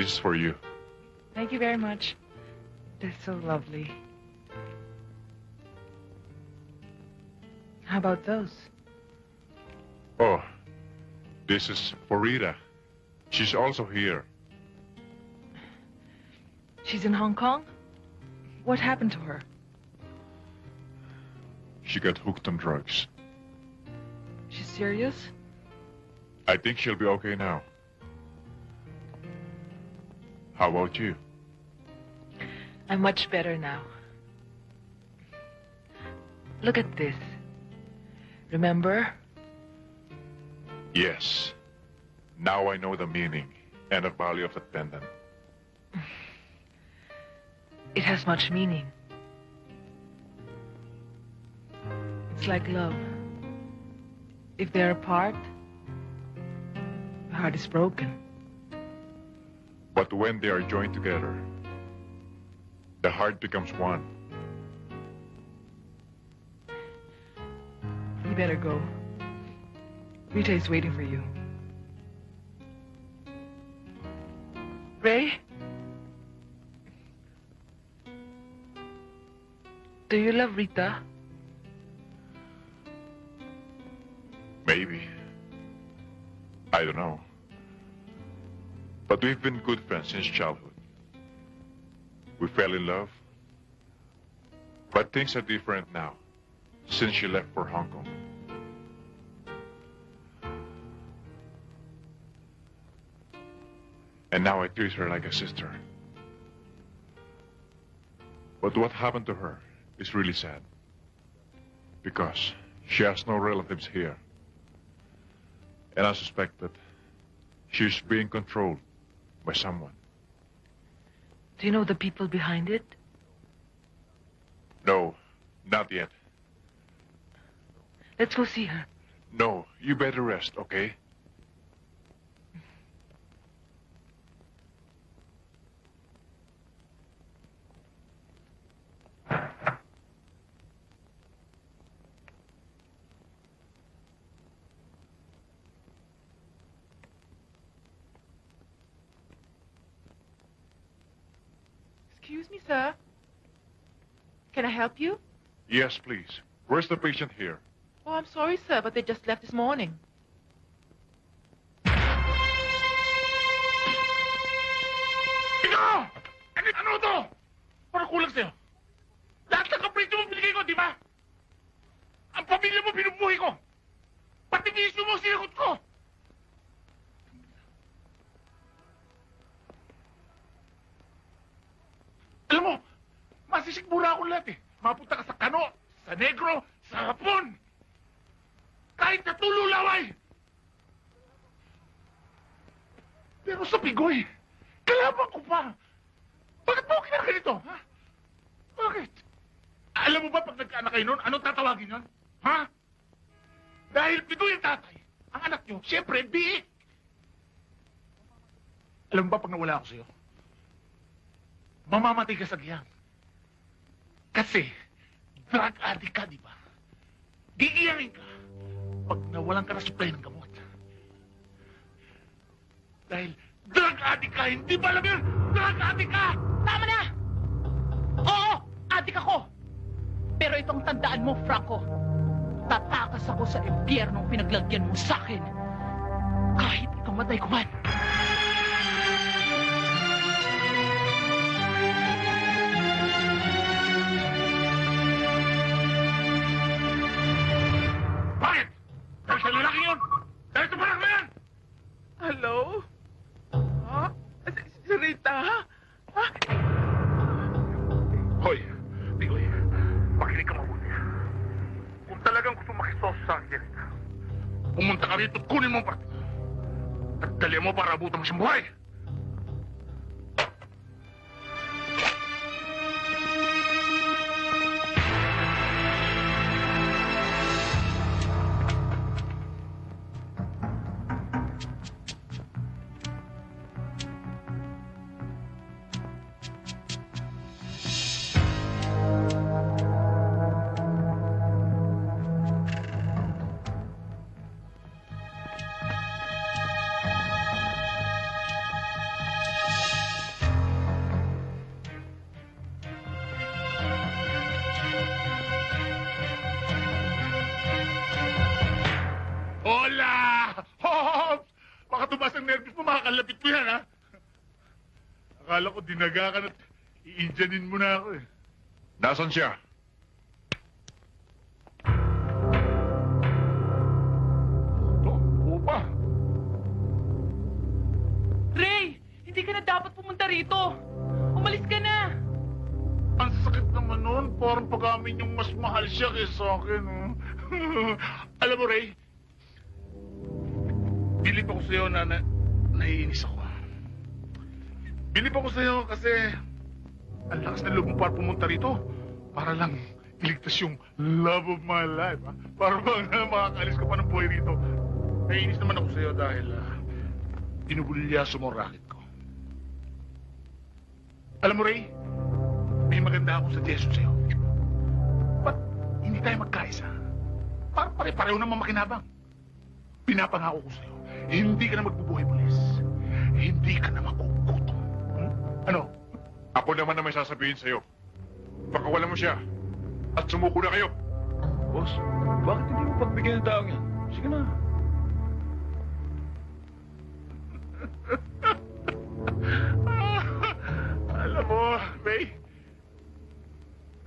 This is for you. Thank you very much. They're so lovely. How about those? Oh, this is for Rita. She's also here. She's in Hong Kong? What happened to her? She got hooked on drugs. She's serious? I think she'll be okay now. How about you? I'm much better now. Look at this. Remember? Yes. Now I know the meaning and the value of the pendant. *sighs* It has much meaning. It's like love. If they're apart, the heart is broken. But when they are joined together, the heart becomes one. You better go. Rita is waiting for you. Ray? Do you love Rita? Maybe. I don't know. But we've been good friends since childhood. We fell in love. But things are different now, since she left for Hong Kong. And now I treat her like a sister. But what happened to her is really sad. Because she has no relatives here. And I suspect that she's being controlled by someone. Do you know the people behind it? No, not yet. Let's go see her. No, you better rest, okay? Excuse me, sir. Can I help you? Yes, please. Where's the patient here? Oh, I'm sorry, sir, but they just left this morning. Ikaw! Ano, ano to? Para kulang sa'yo. Lahat ng kaprito mo binigay ko, di ba? Ang pamilya mo binubuhay ko. Pati bisyo mo sinagot ko. Masisigmura ako lahat eh. Mapunta ka sa Kano, sa Negro, sa Hapon. Kahit na tululaway. Pero sa Pigoy, kalaban ko pa. Bakit mo kinaganito, ha? Bakit? Alam mo ba pag nagkaanak kayo noon, anong tatawagin yon? Ha? Dahil Pigoy ang tatay, ang anak nyo, siyempre, biik. Alam mo ba pag nawala ako sa'yo? Mamamatay ka sa giyang. Kasi, drug addict ka, di ba? Gigiyanin ka pag nawalan ka na supply ng gamot. Dahil drug addict ka, hindi ba alam yun? Drug addict ka! Tama na! Oo, adik ako. Pero itong tandaan mo, Franco, tatakas ako sa impyernong pinaglagyan mo sa akin. Kahit ikamatay ko man. Dinaga ka na i-Indianin mo na ako, eh. Nasaan siya? Ito, upa. Ray! Hindi ka na dapat pumunta rito. Umalis ka na. Ang sakit naman nun. Parang pag-amin yung mas mahal siya kaysa akin, oh. *laughs* Alam mo, Ray, bilip ako sa'yo na, na naiinis ako. Bilip ako sa'yo kasi ang lakas na loob mo para pumunta rito para lang iligtas yung love of my life. Ha? Para bang makakalis ka pa ng buhay rito. Naiinis naman ako sa'yo dahil uh, binubulyaso mo ang racket ko. Alam mo, Ray, may maganda akong suggestion sa'yo. Ba't hindi tayo magkaisa? Para pare-pareho naman makinabang. Pinapangako ko sa'yo, hindi ka na magbubuhay pulis. Hindi ka na makukutom. Ano? Ako naman na may sasabihin sa'yo. Pakawalan mo siya. At sumuko na kayo. Boss, bakit hindi mo pagbigyan ng taong yan? Sige na. *laughs* Alam mo, May,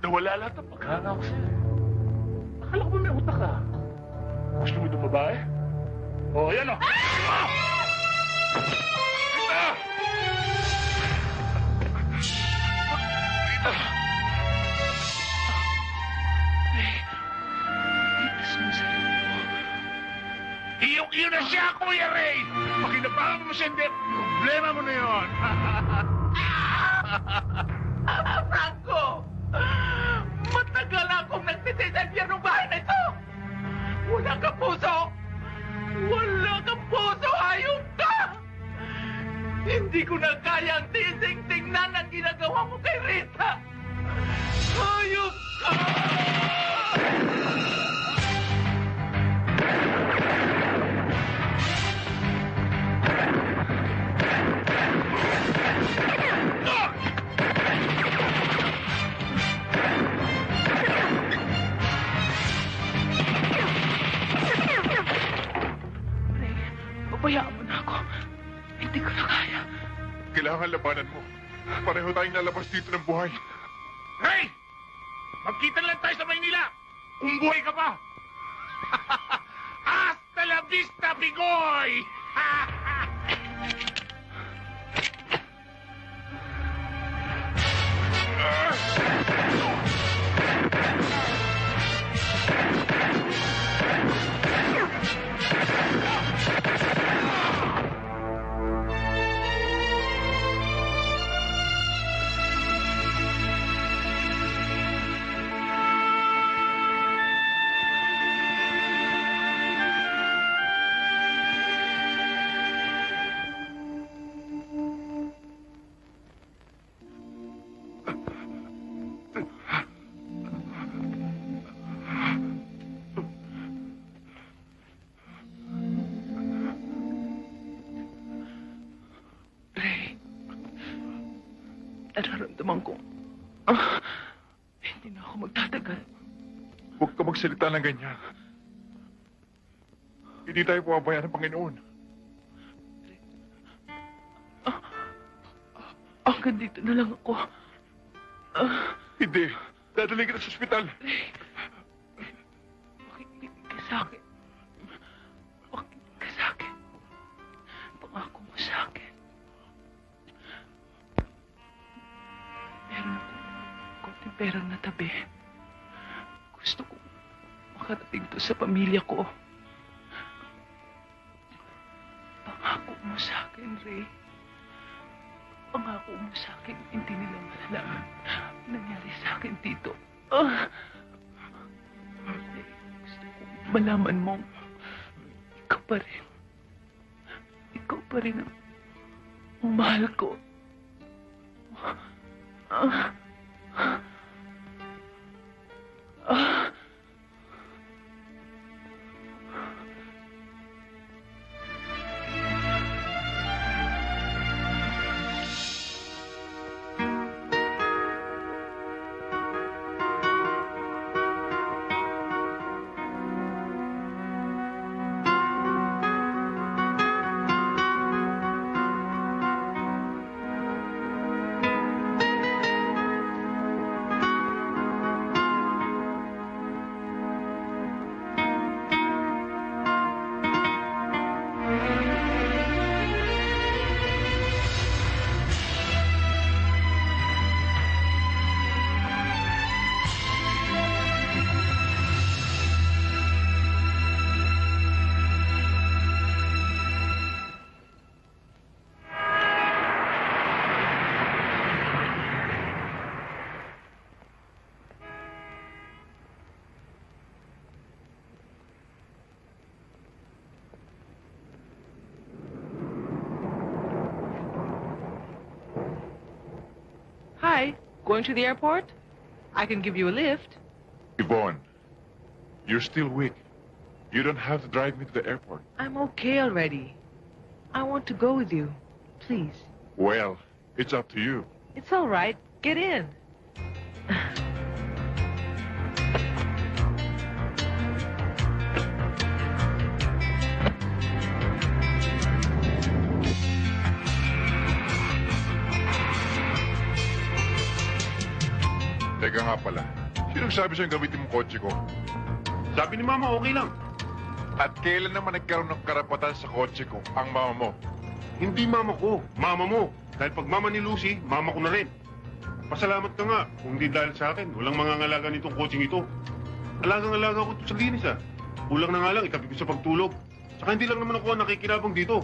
nawala lahat ng pagkana ko sa'yo. Akala ko ba may utak ka? Gusto mo itong babae? Oh, ayan o. Ah! Rita! Iyong-iyo na siya, Kuya Ray! Pakinabangan mo siya, hindi. Problema mo na yun. *laughs* Franco! Matagal akong nagtitinadya ng bahay na ito! Wala kang puso! Wala kang puso! Hayop ka! Hindi ko na kayang tising-tingnan ang ginagawa mo kay Rita! Hayop ka! Pabayaan mo na ako. Hindi ko na kaya. Kailangan labanan mo. Pareho tayong lalabas dito ng buhay. Ray! Magkita lang tayo sa Maynila! Kung buhay ka pa! *laughs* Hasta la vista, Bigoy! Ray, *laughs* magsalita ng ganyan. Hindi tayo pumabayaan ng Panginoon. Hanggang dito na lang ako. Ah, Hindi. Dadalhin kita sa ospital. Ray, akin, hindi nila malalaman ang nangyari sa akin dito. Ray, gusto ko malaman mo, ikaw pa rin. Ikaw pa rin ang mahal ko. Ah. Going to the airport? I can give you a lift. Yvonne, you're still weak. You don't have to drive me to the airport. I'm okay already. I want to go with you. Please. Well, it's up to you. It's all right. Get in. Sino sabi sa'yo gamitin mong kotse ko? Sabi ni Mama, okay lang. At kailan naman nagkaroon ng karapatan sa kotse ko ang mama mo? Hindi Mama ko, Mama mo. Dahil pag Mama ni Lucy, Mama ko na rin. Pasalamat ka nga. Kung hindi dahil sa akin, walang mangangalaga nitong coaching ito. Alagang-alaga ko ito sa linis ah. Kulang na nga lang, itabi ko sa pagtulog. Saka hindi lang naman ako ang nakikinabang dito.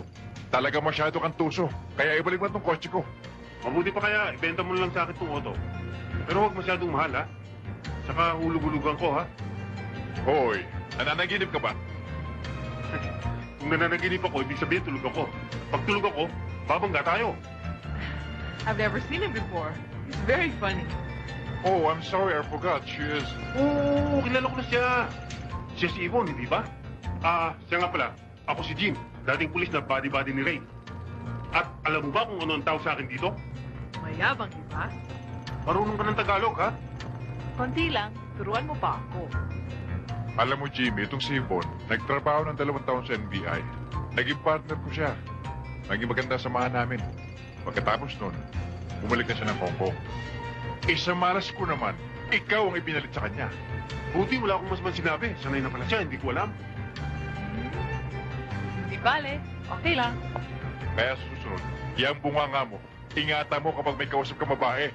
Talaga masyado kang tuso. Kaya ibalik mo itong kotse ko. Mabuti pa kaya, ibenta mo na lang sa akin itong auto. Pero huwag masyadong mahal ha. Saka hulug-hulugan ko ha. Hoy, nananaginip ka ba? Kung nananaginip ako, ibig sabihin tulog ako. Pag tulog ako, babangga tayo. I've never seen him before. He's very funny. Oh, I'm sorry, I forgot. She is... Oo, kilala ko na siya. Siya si Yvonne, hindi ba? Ah, siya nga pala. Ako si Jim, dating pulis na body-body ni Ray. At alam mo ba kung ano ang tawag sa akin dito? Mayabang, di ba? Marunong ka ng Tagalog, ha? Konti lang. Turuan mo pa ako. Alam mo, Jimmy, itong si Yvonne, nagtrabaho ng dalawang taon sa NBI. Naging partner ko siya. Naging maganda samahan namin. Pagkatapos nun, bumalik na siya ng Hong Kong. Isa malas ko naman, ikaw ang ipinalit sa kanya. Buti wala akong mas man sinabi. Sanay na pala siya, hindi ko alam. Di bale. Okay lang. Kaya susunod, yung bunganga mo, ingatan mo kapag may kausap ka babae.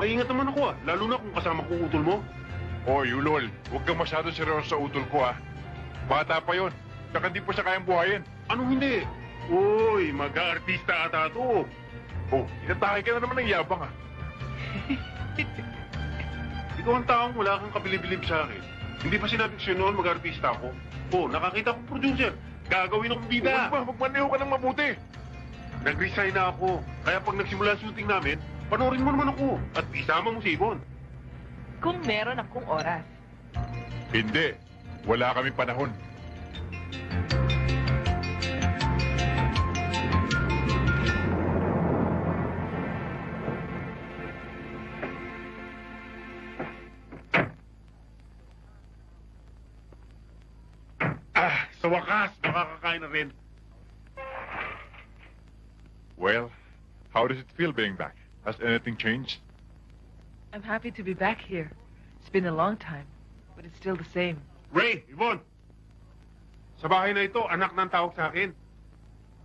Maingat naman ako, ah. Lalo na kung kasama kong utol mo. Oy, Ulol, huwag kang masyado seryoso sa utol ko, ah. Bata pa yon. Saka hindi pa siya kayang buhayin. Anong hindi? Uy, mag-aartista ata to. Oh, inatake ka na naman ng yabang, ah. *laughs* Ikaw ang taong wala kang kabilib-bilib sa akin. Hindi pa sinabi ko sa'yo noon mag-artista ako. Oh, nakakita kong producer. Gagawin akong bida. Huwag ba, magmaneho ka ng mabuti. Nag-resign na ako. Kaya pag nagsimula ang shooting namin, panoorin mo naman ako. At isama mo si Yvonne. Kung meron akong oras. Hindi. Wala kami panahon. Ah, sa wakas, makakakain na rin. Well, how does it feel being back? Has anything changed? I'm happy to be back here. It's been a long time, but it's still the same. Ray, Yvonne! Sa bahay na ito, anak na ang tawag sa akin.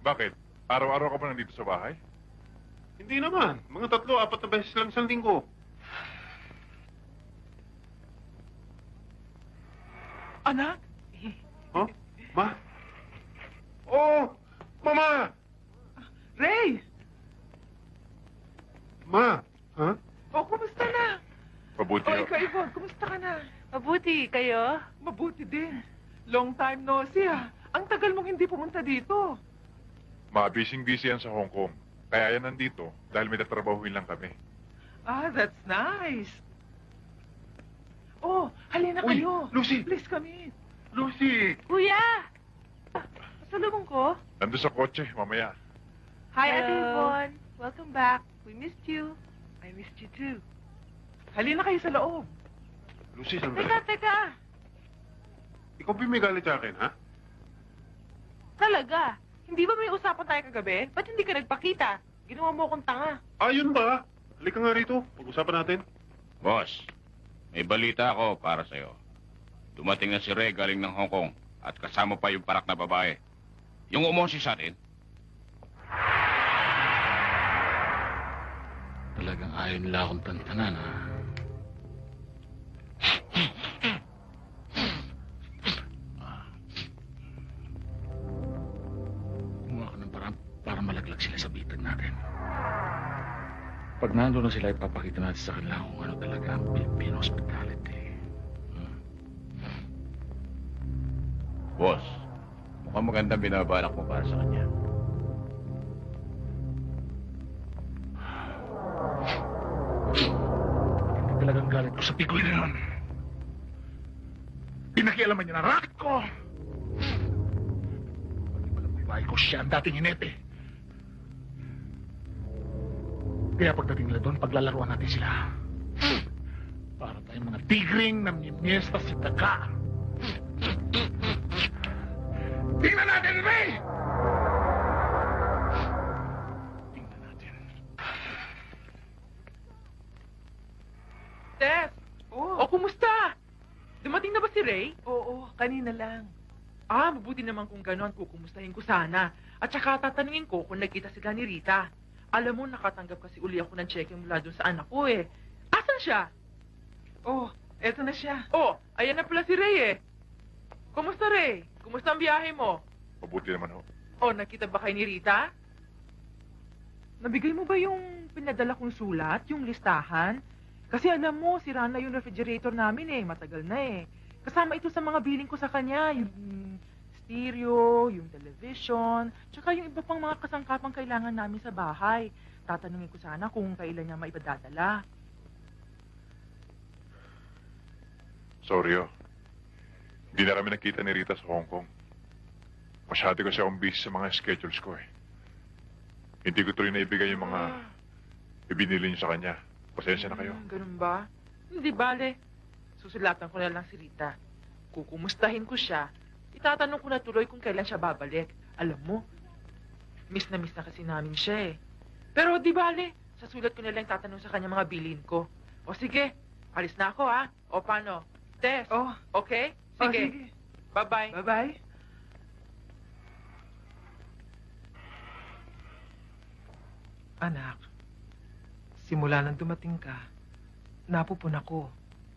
Bakit? Araw-araw ka ba nandito sa bahay? Hindi naman. Mga tatlo, apat na beses lang isang linggo. Anak? Huh? Ma? *laughs* Oh, mama! Ray! Ma! Ha? Oh, kumusta na? Mabuti Oh, ho. ikaw, Yvonne, kumusta ka na? Mabuti, kayo? Mabuti din. Long time no see, ah. Ang tagal mong hindi pumunta dito. Mabising-busy yan sa Hong Kong. Kaya yan nandito dahil may tatrabahuin lang kami. Ah, that's nice. Oh, halina Uy, kayo. Lucy! Please come in. Lucy! Kuya! Pasalubong ko? Nandun sa kotse, mamaya. Hi, Ate Hello. Yvonne. Welcome back. We missed you. I missed you too. Halina kayo sa loob. Lucy, sandali. Teka, teka. Ikaw ba may galit sa akin, ha? Talaga? Hindi ba may usapan tayo kagabi? Ba't hindi ka nagpakita? Ginawa mo akong tanga. Ayun ba? Halika nga rito. Pag-usapan natin. Boss, may balita ako para sa'yo. Dumating na si Ray galing ng Hong Kong at kasama pa yung parak na babae. Yung umosi sa atin. Ayaw nila akong tantanan, ha? Para malaglag sila sa bitag natin. Pag nandun na sila, ipapakita natin sa kanila kung ano talaga ang Filipino hospitality. Hmm. Boss, mukhang magandang binabalak mo para sa kanya. Talagang galit ko sa pigoy na yun. Pinakialaman niya na racket ko! Pati pala babae ko siya ang dating hinete. Kaya pagdating nila doon, paglalaruan natin sila. Para tayong mga tigring na mimiesta si Taka. Tingnan natin, Ray? oo, kanina lang. Ah, mabuti naman kung gano'n, kukumustahin ko sana. At saka tatanungin ko kung nagkita sila ni Rita. Alam mo, nakatanggap kasi uli ako ng cheque mula doon sa anak ko eh. Asan siya? Oh, eto na siya. Oh, ayan na pala si Ray eh. Kumusta Ray? Kumusta ang biyahe mo? Mabuti naman ho. Oh, nakita ba kay ni Rita? Nabigay mo ba yung pinadala kong sulat, yung listahan? Kasi alam mo, sira na yung refrigerator namin eh, matagal na eh. Kasama ito sa mga billing ko sa kanya, yung stereo, yung television, tsaka yung iba pang mga kasangkapang kailangan namin sa bahay. Tatanungin ko sana kung kailan niya maipadadala. Sorry ho. Hindi na kami nakita ni Rita sa Hong Kong. Masyado kasi akong busy sa mga schedules ko eh. Hindi ko tuloy na ibigay yung mga ibinili niyo sa kanya. Pasensya na kayo. Hmm, ganun ba? Hindi bale. Susulatan ko na lang si Rita. Kukumustahin ko siya. Itatanong ko na tuloy kung kailan siya babalik. Alam mo, miss na miss na kasi namin siya eh. Pero di bale, sa sulat ko na lang tatanong sa kanya mga bilin ko. O sige, alis na ako ha. O paano? Tess, Oh, okay? oh, Sige, sige. bye-bye. Bye-bye. Anak, simula nang dumating ka, napupun ako.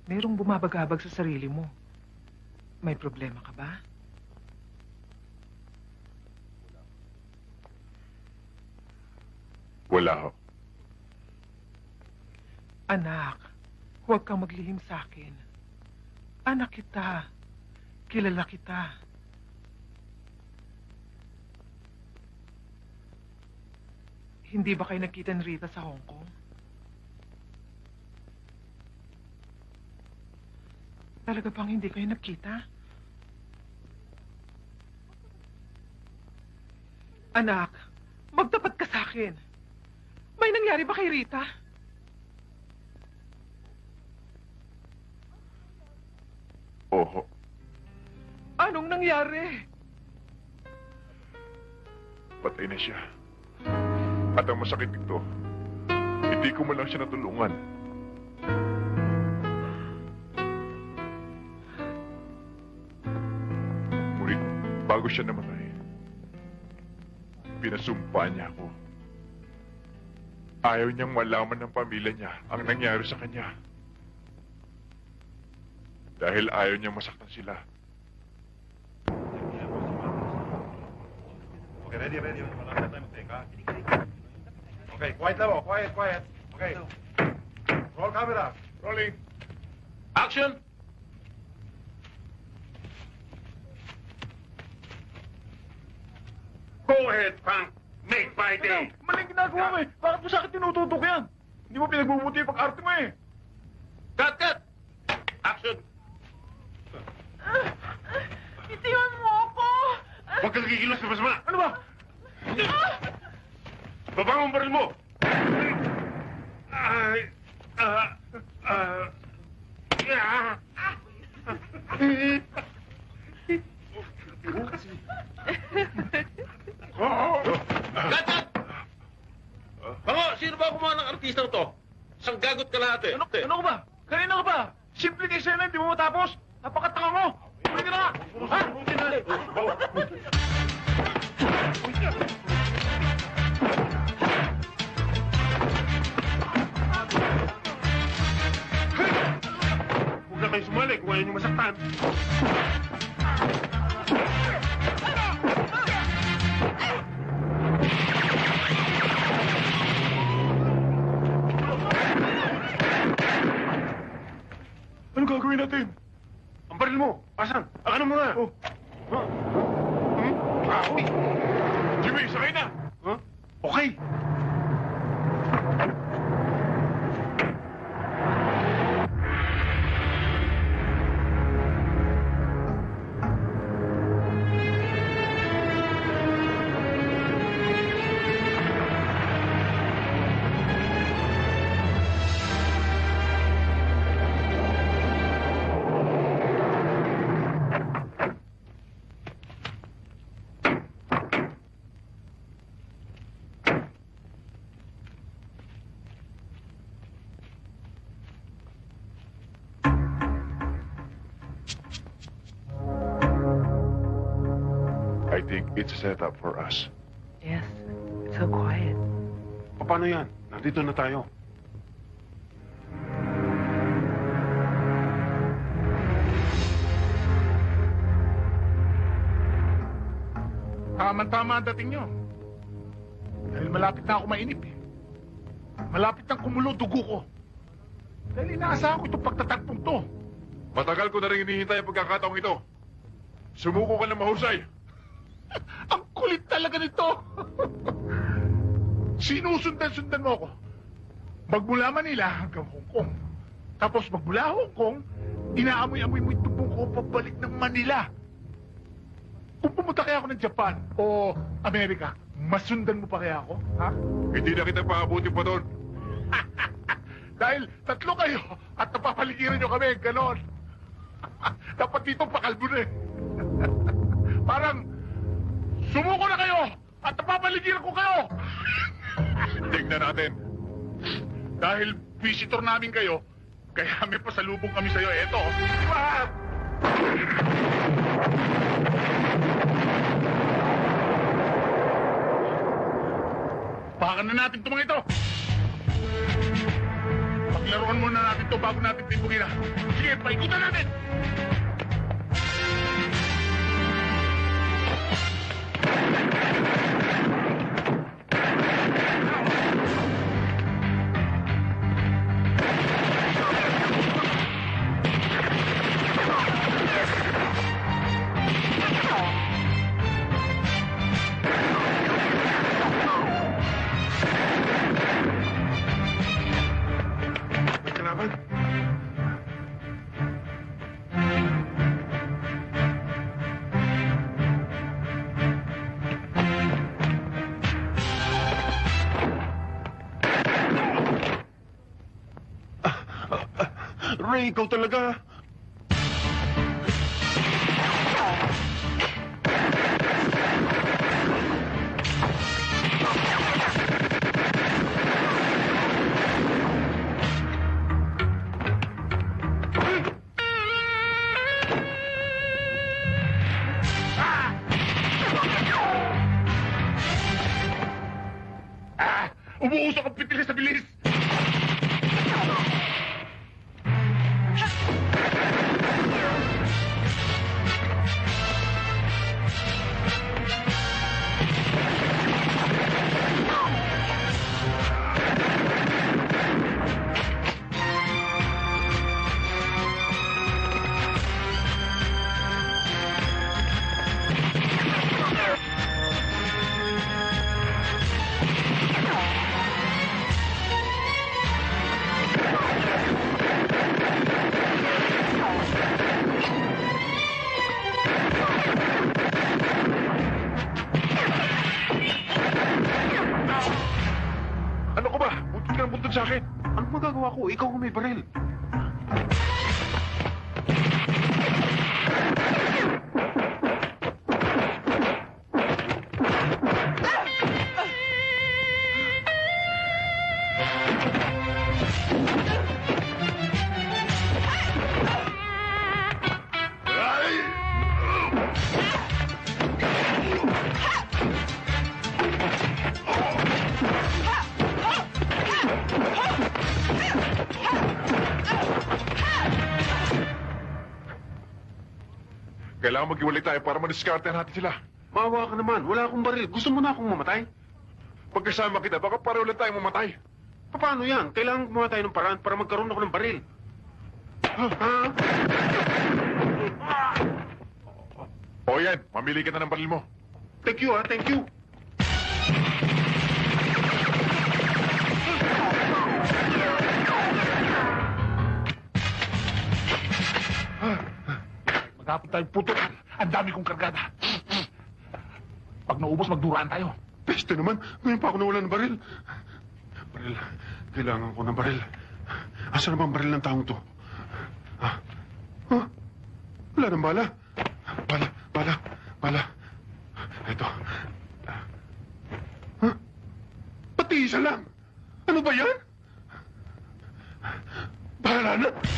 Merong bumabagabag sa sarili mo. May problema ka ba? Wala ho. Anak, huwag kang maglihim sa akin. Anak kita. Kilala kita. Hindi ba kayo nakita ni Rita sa Hong Kong? Talaga bang hindi kayo nagkita? Anak, magtapat ka sa akin. May nangyari ba kay Rita? Oho. Anong nangyari? Patay na siya. At ang masakit dito, hindi ko man lang siya natulungan. bago siya namatay, pinasumpa niya ako. Ayaw niyang malaman ng pamilya niya ang nangyari sa kanya. Dahil ayaw niyang masaktan sila. Okay, ready, ready. Okay, quiet lang, oh, quiet, quiet. Okay. Roll camera. Rolling. Action! Go ahead, Frank. Make my day. Maling ginagawa mo eh. Bakit mo sa akin tinututok yan? Hindi mo pinagbubuti yung pag-arte mo eh. Cut, cut! Action! Itiwan mo ako! Huwag kang kikilos na masama. Ano ba? Baba ang baril mo. Ay, ah, ah, ah. Cut, cut! Bango, sino ba kumuha ng artistang to? Isang gagot ka lahat eh. Ano, ano ka ba? Kanina ka ba? Simple kay Sena, hindi mo matapos. Napakatanga mo. Pwede ka na. Ha? Huwag na kayo sumali kung ayaw nyo masaktan. Ano gagawin natin? Ang baril mo. Asan? Akan mo na. Oh. Ha? Hmm? Ah. Jimmy, sakay na. Ha? Okay. It's a setup for us. Yes, so quiet. Paano yan? Nandito na tayo. Tama-tama ang dating nyo. Dahil malapit na ako mainip eh. Malapit nang kumulo dugo ko. Dahil inaasahan ko itong pagtatagpong to. Matagal ko na rin hinihintay ang pagkakataong ito. Sumuko ka na mahusay. *laughs* Ang kulit talaga nito. *laughs* Sinusundan-sundan mo ako. Magmula Manila hanggang Hong Kong. Tapos magmula Hong Kong, inaamoy-amoy mo tubong ko pabalik ng Manila. Kung pumunta kaya ako ng Japan o Amerika, masundan mo pa kaya ako? Ha? Hindi na kita paabuti pa doon. *laughs* Dahil tatlo kayo at napapaligiran nyo kami, ganon. Dapat dito pakalbo na eh. Parang sumuko na kayo at napapaligiran ko kayo. *laughs* Tingnan natin. Dahil visitor namin kayo, kaya may pasalubong kami sa'yo. Eto. Ah! Pakan na natin itong mga ito. Paglaruan muna natin ito bago natin timbugin. Sige, paikutan natin! Ray, ikaw talaga. Maghiwalay tayo para madiskarte natin sila. Maawa ka naman. Wala akong baril. Gusto mo na akong mamatay? Pagkasama kita, baka pareho lang tayong mamatay. Paano yan? Kailangan gumawa tayo ng paraan para magkaroon ako ng baril. Ha? O yan, mamili ka na ng baril mo. Thank you, ha? Thank you. Magkapit tayong putukan. Ang dami kong kargada. Pag naubos, magduraan tayo. Peste naman. Ngayon pa ako nawala ng baril. Baril. Kailangan ko ng baril. Asa na ba ang baril ng taong to? Ha? Ha? Wala nang bala. Bala, bala, bala. Ito. Ha? Pati isa lang. Ano ba yan? Bahala na.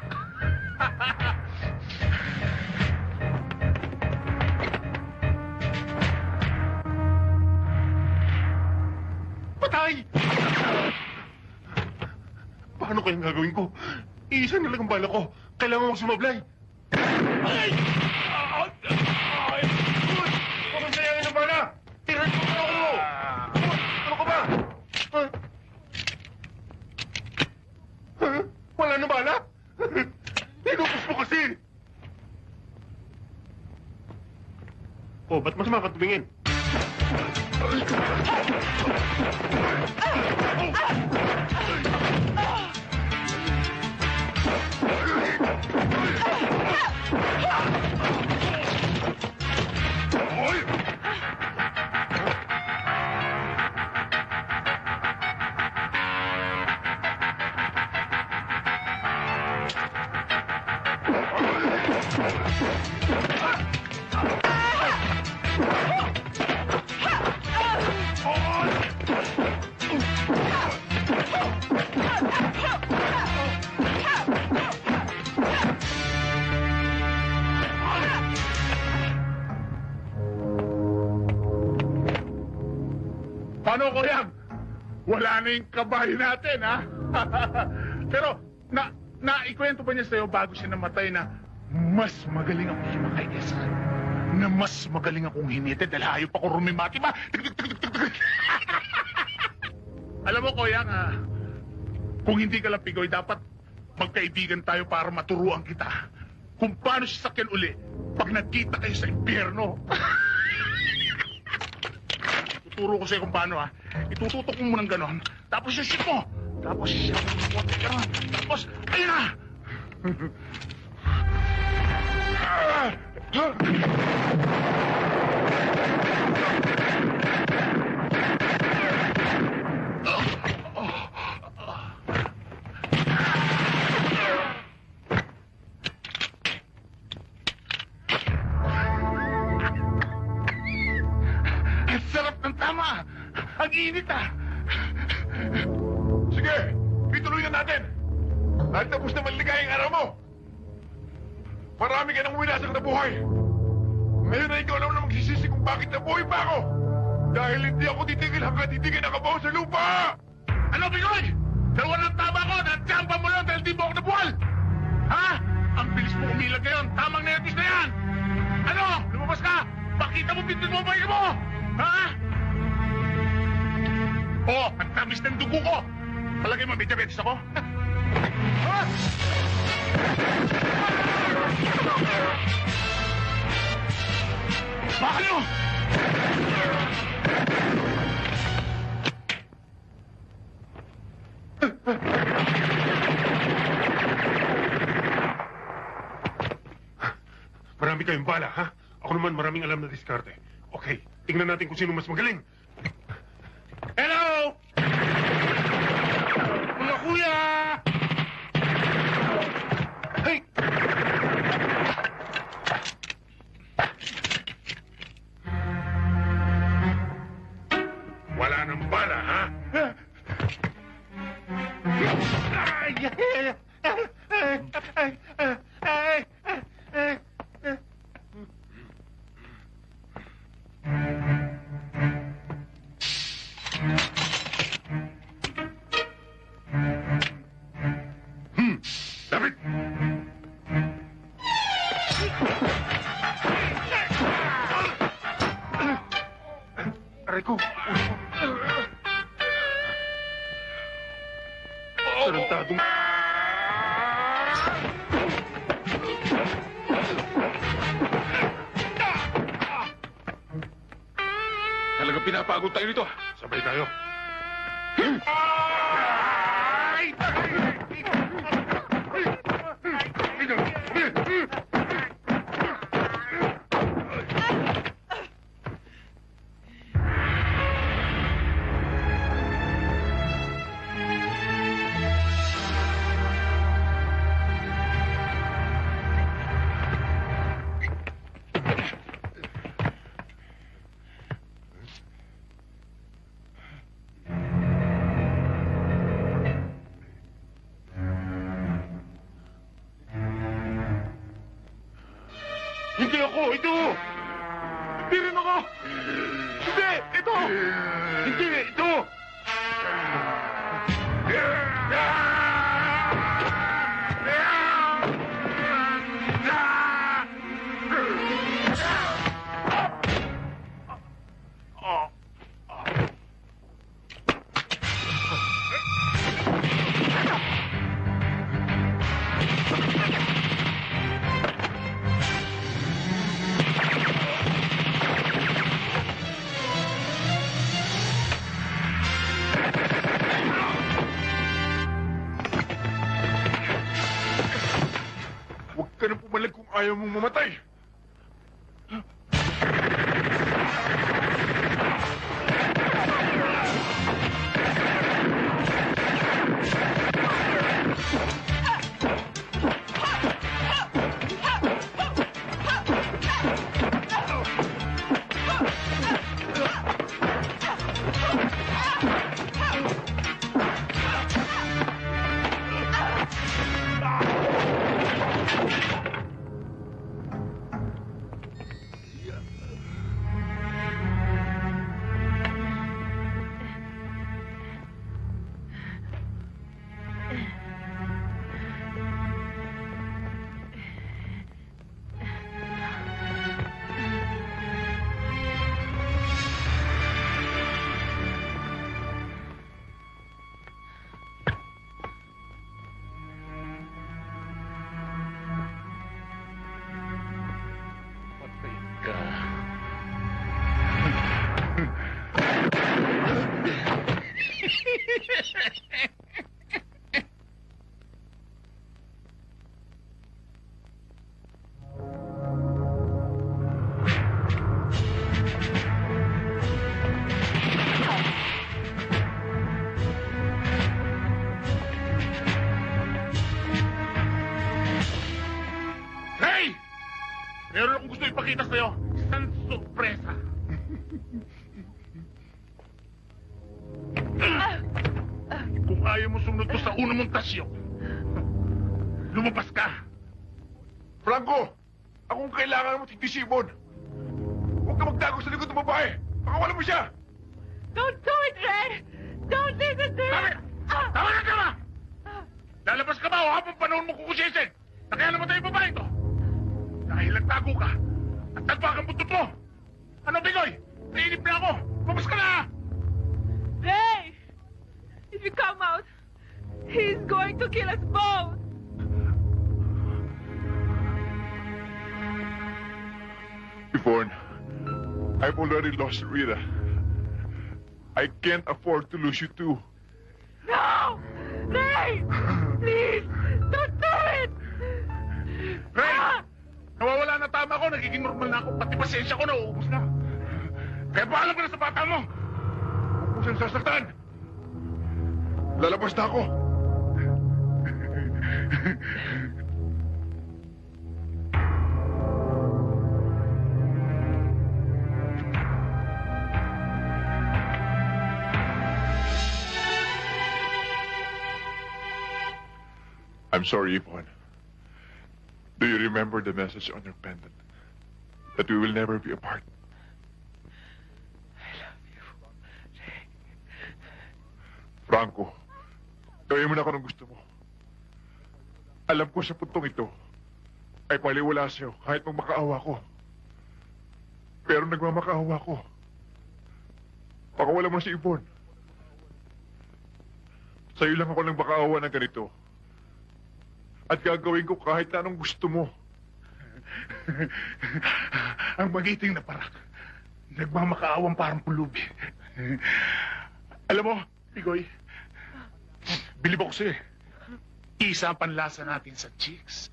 Paano kayang gagawin ko? Iisa na lang ang bala ko. Kailangan ko sumablay. Ay! Huwag kang sayangin ng bala! Tiran na ako! Ano ka ba? Ha? Ha? Wala na bala? *laughs* Inupos mo kasi! Oh, ba't masama ka tumingin? Paano Yung kabayo natin, ha? *laughs* Pero, na, naikwento ba niya sa'yo bago siya namatay na mas magaling akong himakaitis? Na mas magaling akong hinite dahil hayop ako rumimati ba? *laughs* Alam mo, Koyang, ah, kung hindi ka lang pigoy, dapat magkaibigan tayo para maturuan kita kung paano siya sakyan uli pag nagkita kayo sa impyerno. *laughs* Tuturo ko sa'yo kung paano, ha? Itututok mo ng ganon, tapos yung shit mo. Tapos siya, ganon. Tapos, ayun na! Ang *laughs* buhay. Ngayon na ikaw naman ang magsisisi kung bakit nabuhay pa ako. Dahil hindi ako titigil hanggang hindi ka nakabaw sa lupa. Ano, Pigoy? Dalawa ng tama ko, natsampa mo lang dahil di mo ako nabuhal! Ha? Ang bilis mo umilag ngayon, tamang nervous na yan! Ano? Lumabas ka! Pakita mo, pintin mo ang pahinga mo! Ha? Oo, ang tamis ng dugo ko. Palagay mo, may ako? *laughs* Ha? Bakit mo? Marami kayong bala, ha? Ako naman maraming alam na diskarte. Okay, tingnan natin kung sino mas magaling. Hello! Mga kuya! Hey! Wala nang bala, ha? Ay! Ay! Ay! Ay! Ay! Ay! David! Aray ko! Tarantadong... Talaga pinapagod tayo nito. Sabay tayo. Hindi ako! Ito! Franco! Akong kailangan mo titisibon. Huwag ka magtago sa likod ng babae. Pakawalan mo siya! Don't do it, Ray! Don't listen to Tama! him! Tama na, tama! Lalabas ka ba o habang panahon mo kukusisin? Na kaya naman tayo babae ito? Dahil nagtago ka at nagbagang buntot mo! Ano, Bigoy? Nainip na ako! Labas ka na! Ray! if you come out, he's going to kill us both. Yvonne, I've already lost Rita. I can't afford to lose you too. No! Ray! Please! Don't do it! Ray! Nawawala na tama ko, nagiging normal na ako, pati pasensya ko nauubos na. Kaya paalam ka na sa bata mo! Huwag mo sasaktan! Lalabas na ako. I'm sorry, Yvonne. Do you remember the message on your pendant? That we will never be apart. Franco, gawin mo na ako ng gusto mo. Alam ko sa puntong ito ay paliwala sa'yo kahit magmakaawa ko. Pero nagmamakaawa ko. Pakawala mo na si Yvonne. Sa'yo lang ako nang makaawa ng ganito. At gagawin ko kahit na anong gusto mo. *laughs* Ang magiting na parak. Nagmamakaawang parang pulubi. Alam mo, Pigoy, bilib ako sa'yo eh. Isa ang panlasa natin sa chicks.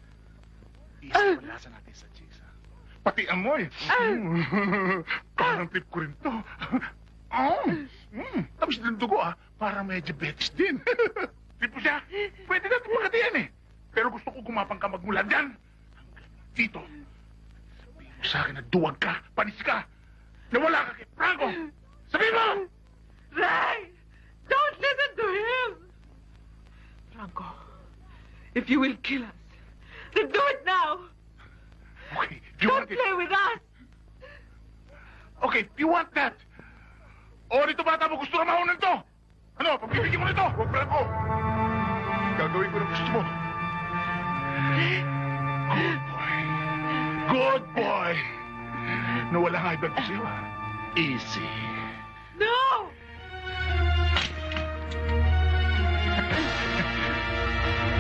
Isa ang panlasa natin sa chicks. ha? Pati amoy. Mm. *laughs* parang trip ko rin to. *laughs* Oh. Mm. Tapos yung dugo ah, parang may diabetes din. trip ko siya. Pwede natin magkatiyan eh. Pero gusto ko gumapang ka magmula dyan. Dito. Sabihin mo sa akin na duwag ka, panis ka. Nawala ka kay Franco. Sabihin mo! Ray! Don't listen to him! Franco, if you will kill us, then do it now! Okay, if you Don't want it. play with us! Okay, if you want that. O, dito bata mo gusto na mahunan to. Ano, pagbibigyan mo nito. Huwag Franco! Gagawin ko ng gusto mo. Good boy. Good boy. Nawala nga ibang sa'yo, ah. Easy. No!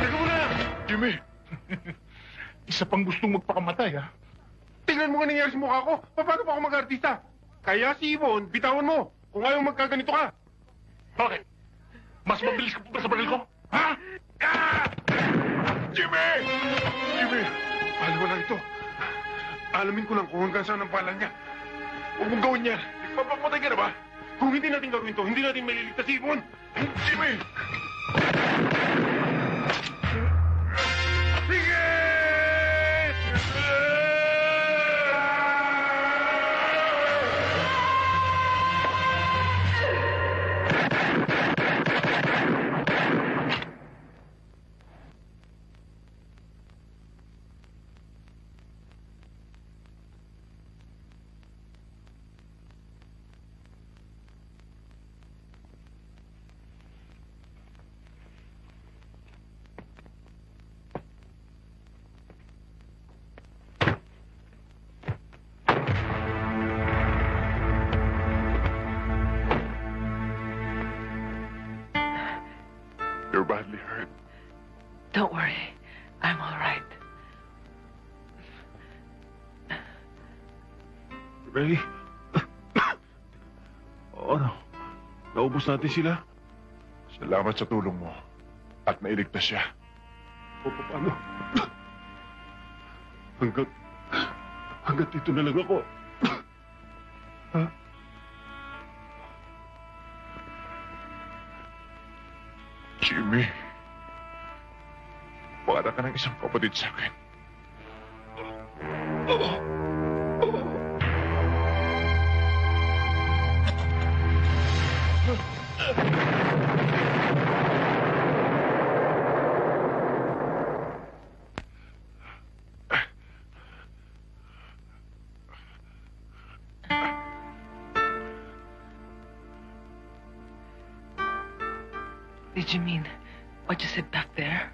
Teka muna! Jimmy! Isa pang gustong magpakamatay, ha? Tingnan mo nga nangyari sa mukha ko. Paano pa ako mag-artista? Kaya si Yvonne, bitawan mo. Kung ayaw magkaganito ka. Bakit? Mas mabilis ka pa ba sa baril ko? Ha? Ah! Jimmy! Jimmy, mo lang ito. Alamin ko lang kung hanggang saan ang pala niya. Huwag mong gawin yan. Papapatay ka na ba? Kung hindi natin gawin to, hindi natin maliligtas si Yvonne. Jimmy! Sige! Naubos natin sila? Salamat sa tulong mo. At nailigtas siya. O paano? Hanggat... Hanggat dito na lang ako. ha? Jimmy. Para ka ng isang kapatid sa akin. Did you mean what you said back there?